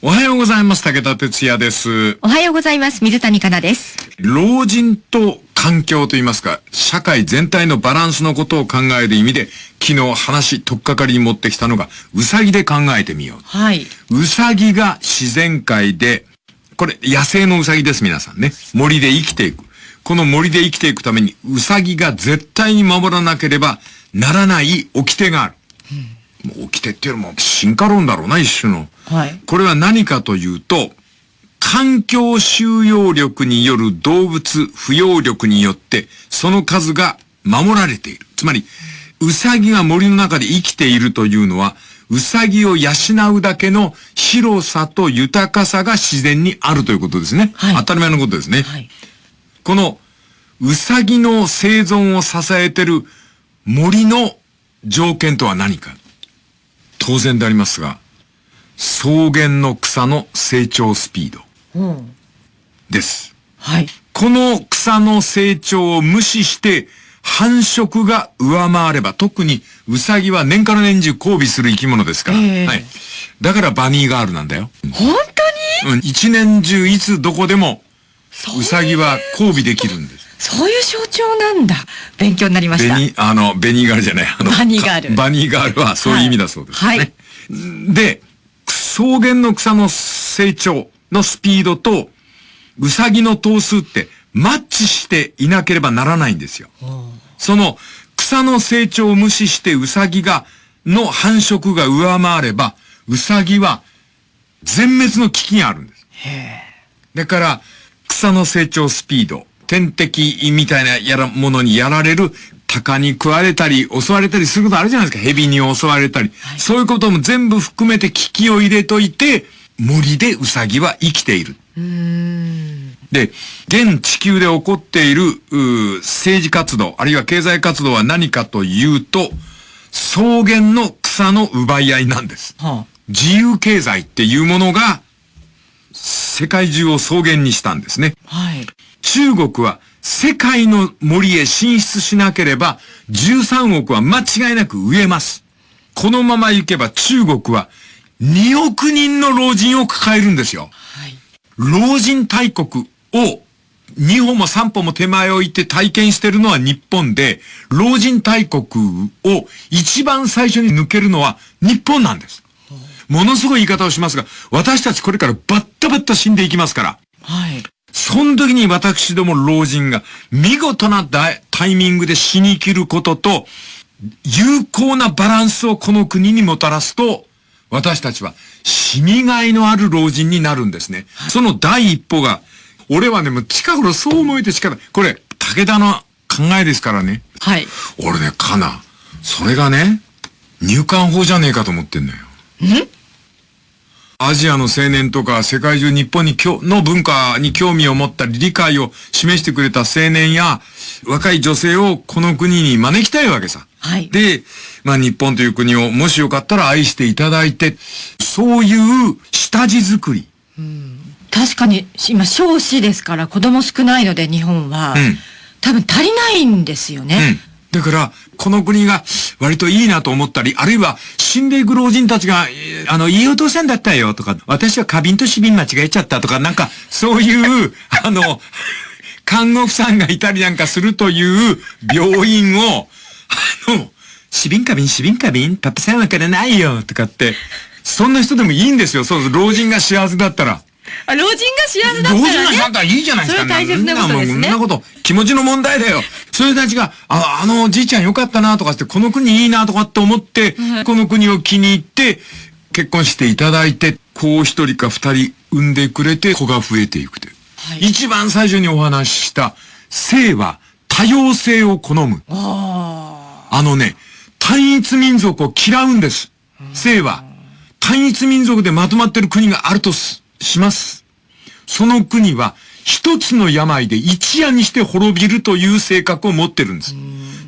A: おはようございます。武田哲也です。
B: おはようございます。水谷香奈です。
A: 老人と環境といいますか、社会全体のバランスのことを考える意味で、昨日話、とっかかりに持ってきたのが、うさぎで考えてみよう。
B: はい。
A: うさぎが自然界で、これ、野生のうさぎです、皆さんね。森で生きていく。この森で生きていくために、うさぎが絶対に守らなければならない掟がある。うん、もう掟っていうのも進化論だろうな、一種の。
B: はい。
A: これは何かというと、環境収容力による動物不要力によって、その数が守られている。つまり、うさぎが森の中で生きているというのは、うさぎを養うだけの広さと豊かさが自然にあるということですね。はい、当たり前のことですね。はい、この、うさぎの生存を支えてる森の条件とは何か。当然でありますが、草原の草の成長スピード。です。
B: はい。
A: この草の成長を無視して繁殖が上回れば、特にウサギは年から年中交尾する生き物ですから。えー、はい。だからバニーガールなんだよ。
B: 本当
A: に？うん、一年中いつどこでもうさぎは交尾できるんです。
B: そういう象徴なんだ。勉強になりました。
A: ベニ、あの、ベニーガールじゃない。あの、
B: バニーガール。
A: バニーガールはそういう意味だそうですね。はい。はい、で、草原の草の成長のスピードと、うさぎの頭数ってマッチしていなければならないんですよ。その草の成長を無視してうさぎが、の繁殖が上回れば、うさぎは全滅の危機があるんです。だから、草の成長スピード、天敵みたいなやら、ものにやられる、鷹に食われたり、襲われたりすることあるじゃないですか。蛇に襲われたり。はい、そういうことも全部含めて危機を入れといて、森でウサギは生きている。で、現地球で起こっている、政治活動、あるいは経済活動は何かというと、草原の草の奪い合いなんです。はあ、自由経済っていうものが、世界中を草原にしたんですね。
B: はい。
A: 中国は世界の森へ進出しなければ13億は間違いなく植えます。このまま行けば中国は2億人の老人を抱えるんですよ。はい。老人大国を2歩も3歩も手前を行って体験してるのは日本で、老人大国を一番最初に抜けるのは日本なんです。ものすごい言い方をしますが、私たちこれからバッタバッタ死んでいきますから。
B: はい。
A: その時に私ども老人が見事なタイミングで死に切ることと、有効なバランスをこの国にもたらすと、私たちは死にがいのある老人になるんですね。はい、その第一歩が、俺はね、もう近頃そう思えて近く、これ、武田の考えですからね。
B: はい。
A: 俺ね、かな。それがね、入管法じゃねえかと思ってんだよ。
B: ん？
A: アジアの青年とか世界中日本にの文化に興味を持ったり理解を示してくれた青年や若い女性をこの国に招きたいわけさ。
B: はい。
A: で、まあ日本という国をもしよかったら愛していただいて、そういう下地作り。
B: うん、確かに今少子ですから子供少ないので日本は、うん、多分足りないんですよね。
A: だから、この国が割といいなと思ったり、あるいは死んでいく老人たちが、あの、いいお父さんだったよとか、私は花瓶と死瓶間違えちゃったとか、なんか、そういう、あの、看護婦さんがいたりなんかするという病院を、あの、死瓶花瓶死瓶花瓶パパさんわからないよとかって、そんな人でもいいんですよ。そう、老人が幸せだったら。
B: あ、老人が幸せだったら、ね、
A: 老人がなんかいいじゃないですか。
B: それ大切なことですね。
A: そんなこと、気持ちの問題だよ。それたちが、あ、あのおじいちゃんよかったなとかって、この国いいなとかって思って、はい、この国を気に入って、結婚していただいて、子を一人か二人産んでくれて、子が増えていくという。はい、一番最初にお話しした、性は多様性を好む。
B: あ
A: あのね、単一民族を嫌うんです。性は。単一民族でまとまってる国があるとす。します。その国は一つの病で一夜にして滅びるという性格を持ってるんです。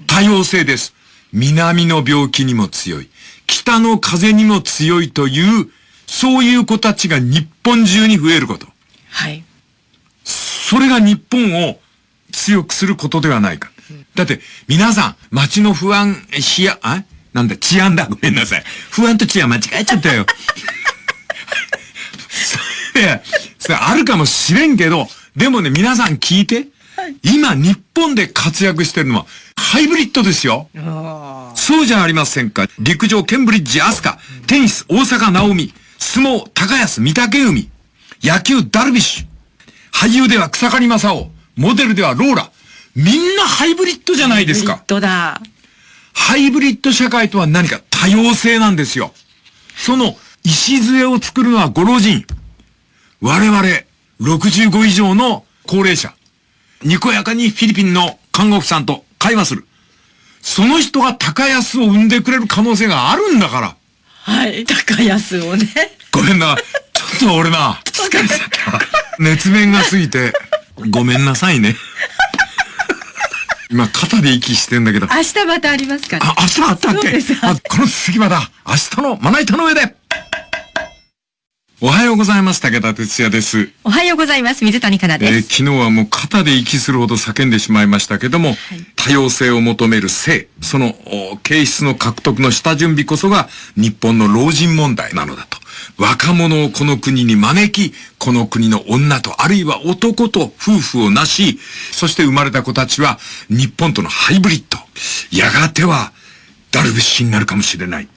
A: 多様性です。南の病気にも強い。北の風にも強いという、そういう子たちが日本中に増えること。
B: はい。
A: それが日本を強くすることではないか。だって、皆さん、街の不安、しや、あなんだ、治安だ。ごめんなさい。不安と治安間違えちゃったよ。それ、それあるかもしれんけど、でもね、皆さん聞いて。はい、今、日本で活躍してるのは、ハイブリッドですよ。そうじゃありませんか。陸上、ケンブリッジ、アスカ、テニス、大阪、直美、相撲、高安、御嶽海、野球、ダルビッシュ、俳優では草刈正雄、モデルではローラ、みんなハイブリッドじゃないですか。ハイブリッド
B: だ。
A: ハイブリッド社会とは何か多様性なんですよ。その礎を作るのはご老人。我々、65以上の高齢者。にこやかにフィリピンの看護婦さんと会話する。その人が高安を生んでくれる可能性があるんだから。
B: はい、高安をね。
A: ごめんな。ちょっと俺な、疲れちゃった。熱弁が過ぎて、ごめんなさいね。今、肩で息してんだけど。
B: 明日またありますから。
A: あ、明日あったっけ？あ、この次まだ、明日のまな板の上で。おはようございます。武田哲也です。
B: おはようございます。水谷香奈です、
A: えー、昨日はもう肩で息するほど叫んでしまいましたけども、はい、多様性を求める性、その形質の獲得の下準備こそが日本の老人問題なのだと。若者をこの国に招き、この国の女とあるいは男と夫婦をなし、そして生まれた子たちは日本とのハイブリッド。やがてはダルビッシュになるかもしれない。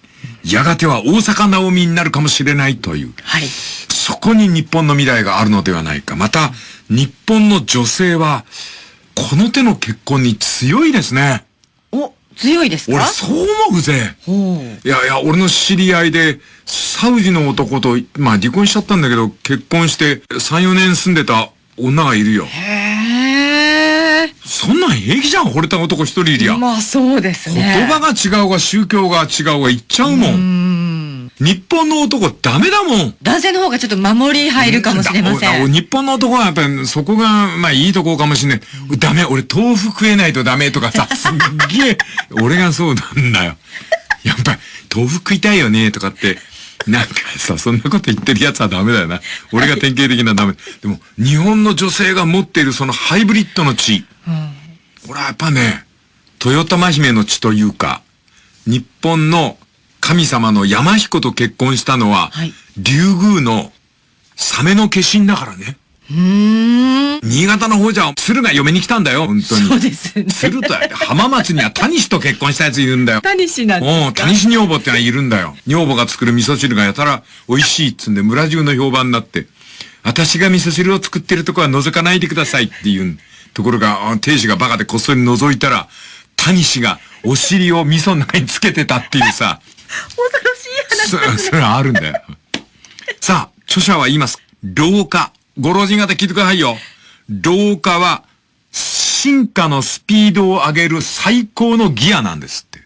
A: やがては大阪直美になるかもしれないという。
B: はい。
A: そこに日本の未来があるのではないか。また、日本の女性は、この手の結婚に強いですね。
B: お、強いですか？
A: 俺そう思うぜ。いやいや、俺の知り合いで、サウジの男と、まあ離婚しちゃったんだけど、結婚して3、4年住んでた女がいるよ。
B: へえ。
A: そんなん平気じゃん、惚れた男一人いりゃ。
B: まあそうですね。
A: 言葉が違うが宗教が違うが言っちゃうもん。うん日本の男ダメだもん。
B: 男性の方がちょっと守り入るかもしれません。
A: 日本の男はやっぱりそこが、まあいいとこかもしれない。ダメ、俺豆腐食えないとダメとかさ、すっげえ、俺がそうなんだよ。やっぱり豆腐食いたいよねとかって。なんかさ、そんなこと言ってるやつはダメだよな。俺が典型的なダメ。でも、日本の女性が持っているそのハイブリッドの血。うん、これはやっぱね、豊玉姫の血というか、日本の神様の山彦と結婚したのは、はい、竜宮のサメの化身だからね。
B: 新
A: 潟の方じゃ、鶴が嫁に来たんだよ、本当に。
B: そうですね。
A: 鶴と、浜松には谷氏と結婚したやついるんだよ。
B: 谷氏なんですか？うん、
A: 谷氏女房ってのはいるんだよ。女房が作る味噌汁がやたら美味しいっつんで村中の評判になって、私が味噌汁を作ってるとこは覗かないでくださいっていうところが、亭主がバカでこっそり覗いたら、谷氏がお尻を味噌の中につけてたっていうさ。
B: 恐ろしい話、
A: そ、それはあるんだよ。さあ、著者は言います。老化。ご老人方聞いてくださいよ。老化は、進化のスピードを上げる最高のギアなんですって。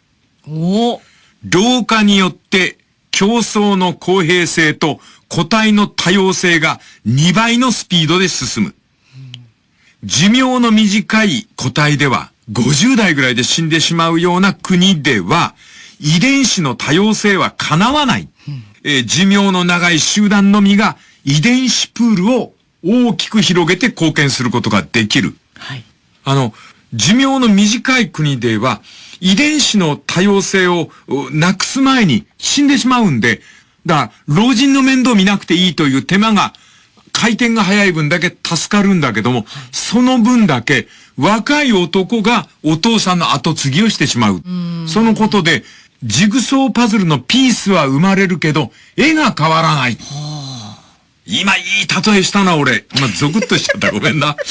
B: お
A: 老化によって競争の公平性と個体の多様性が2倍のスピードで進む。寿命の短い個体では50代ぐらいで死んでしまうような国では遺伝子の多様性は叶わない。えー、寿命の長い集団のみが遺伝子プールを大きく広げて貢献することができる。
B: はい。
A: あの、寿命の短い国では、遺伝子の多様性をなくす前に死んでしまうんで、だから、老人の面倒見なくていいという手間が、回転が早い分だけ助かるんだけども、その分だけ若い男がお父さんの後継ぎをしてしまう。うそのことで、ジグソーパズルのピースは生まれるけど、絵が変わらない。はあ今いい例えしたな、俺。今、ゾクッとしちゃった。ごめんな。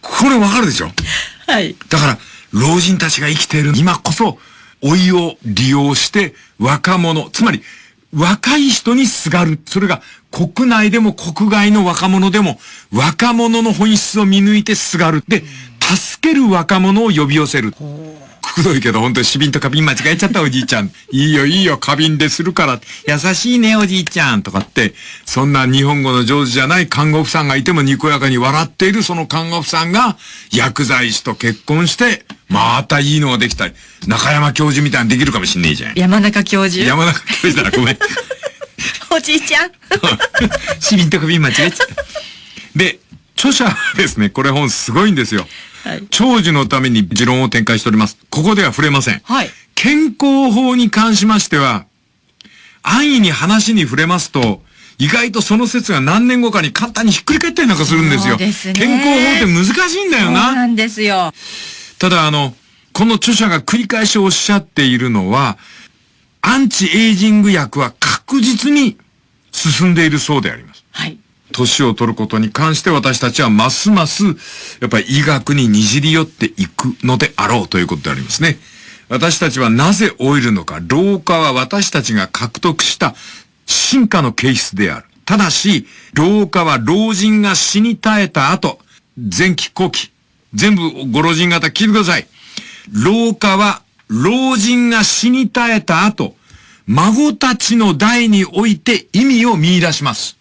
A: これわかるでしょ？
B: はい。
A: だから、老人たちが生きている今こそ、老いを利用して若者、つまり、若い人にすがる。それが国内でも国外の若者でも若者の本質を見抜いてすがる。で、助ける若者を呼び寄せる。くどいけど本当に死瓶と花瓶間違えちゃったおじいちゃん。いいよいいよ花瓶でするから。優しいねおじいちゃんとかって、そんな日本語の上手じゃない看護婦さんがいてもにこやかに笑っているその看護婦さんが薬剤師と結婚して、またいいのができたり、中山教授みたいにできるかもしんねえじゃん。
B: 山中教授？
A: 山中教授だな、ごめん。
B: おじいちゃん。
A: 死瓶と花瓶間違えちゃった。で、著者はですね、これ本すごいんですよ。はい、長寿のために持論を展開しております。ここでは触れません。はい。健康法に関しましては、安易に話に触れますと、意外とその説が何年後かに簡単にひっくり返ったりなんかするんですよ。す健康法って難しいんだよな。
B: そうなんですよ。
A: ただあの、この著者が繰り返しおっしゃっているのは、アンチエイジング薬は確実に進んでいるそうであります。年を取ることに関して私たちはますます、やっぱり医学ににじり寄っていくのであろうということでありますね。私たちはなぜ老いるのか。老化は私たちが獲得した進化の形質である。ただし、老化は老人が死に絶えた後、前期後期、全部ご老人方聞いてください。老化は老人が死に絶えた後、孫たちの代において意味を見出します。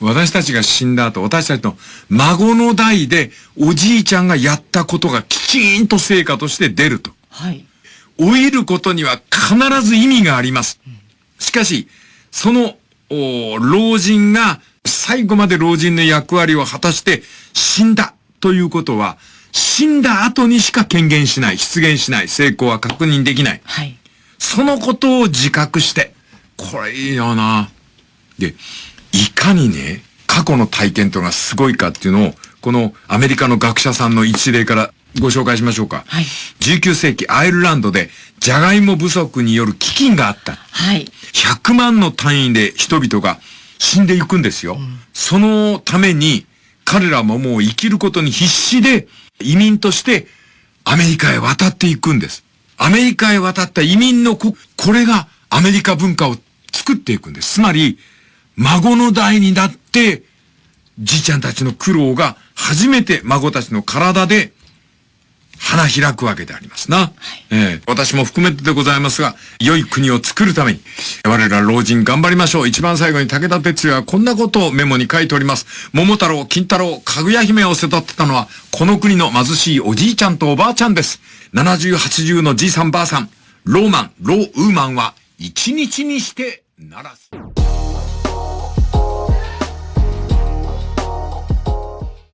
A: 私たちが死んだ後、私たちの孫の代でおじいちゃんがやったことがきちんと成果として出ると。はい。老いることには必ず意味があります。しかし、その、老人が最後まで老人の役割を果たして死んだということは、死んだ後にしか権限しない、出現しない、成功は確認できない。はい。そのことを自覚して、これいいよな。で、いかにね、過去の体験というのがすごいかっていうのを、このアメリカの学者さんの一例からご紹介しましょうか。はい。19世紀アイルランドで、ジャガイモ不足による飢饉があった。はい。100万の単位で人々が死んでいくんですよ。うん、そのために、彼らももう生きることに必死で、移民としてアメリカへ渡っていくんです。アメリカへ渡った移民のこ、これがアメリカ文化を作っていくんです。つまり、孫の代になって、じいちゃんたちの苦労が初めて孫たちの体で花開くわけでありますな。はい、えー、私も含めてでございますが、良い国を作るために、我ら老人頑張りましょう。一番最後に武田鉄矢はこんなことをメモに書いております。桃太郎、金太郎、かぐや姫を育てたのは、この国の貧しいおじいちゃんとおばあちゃんです。70、80のじいさんばあさん、ローマン、ローウーマンは、一日にしてならす。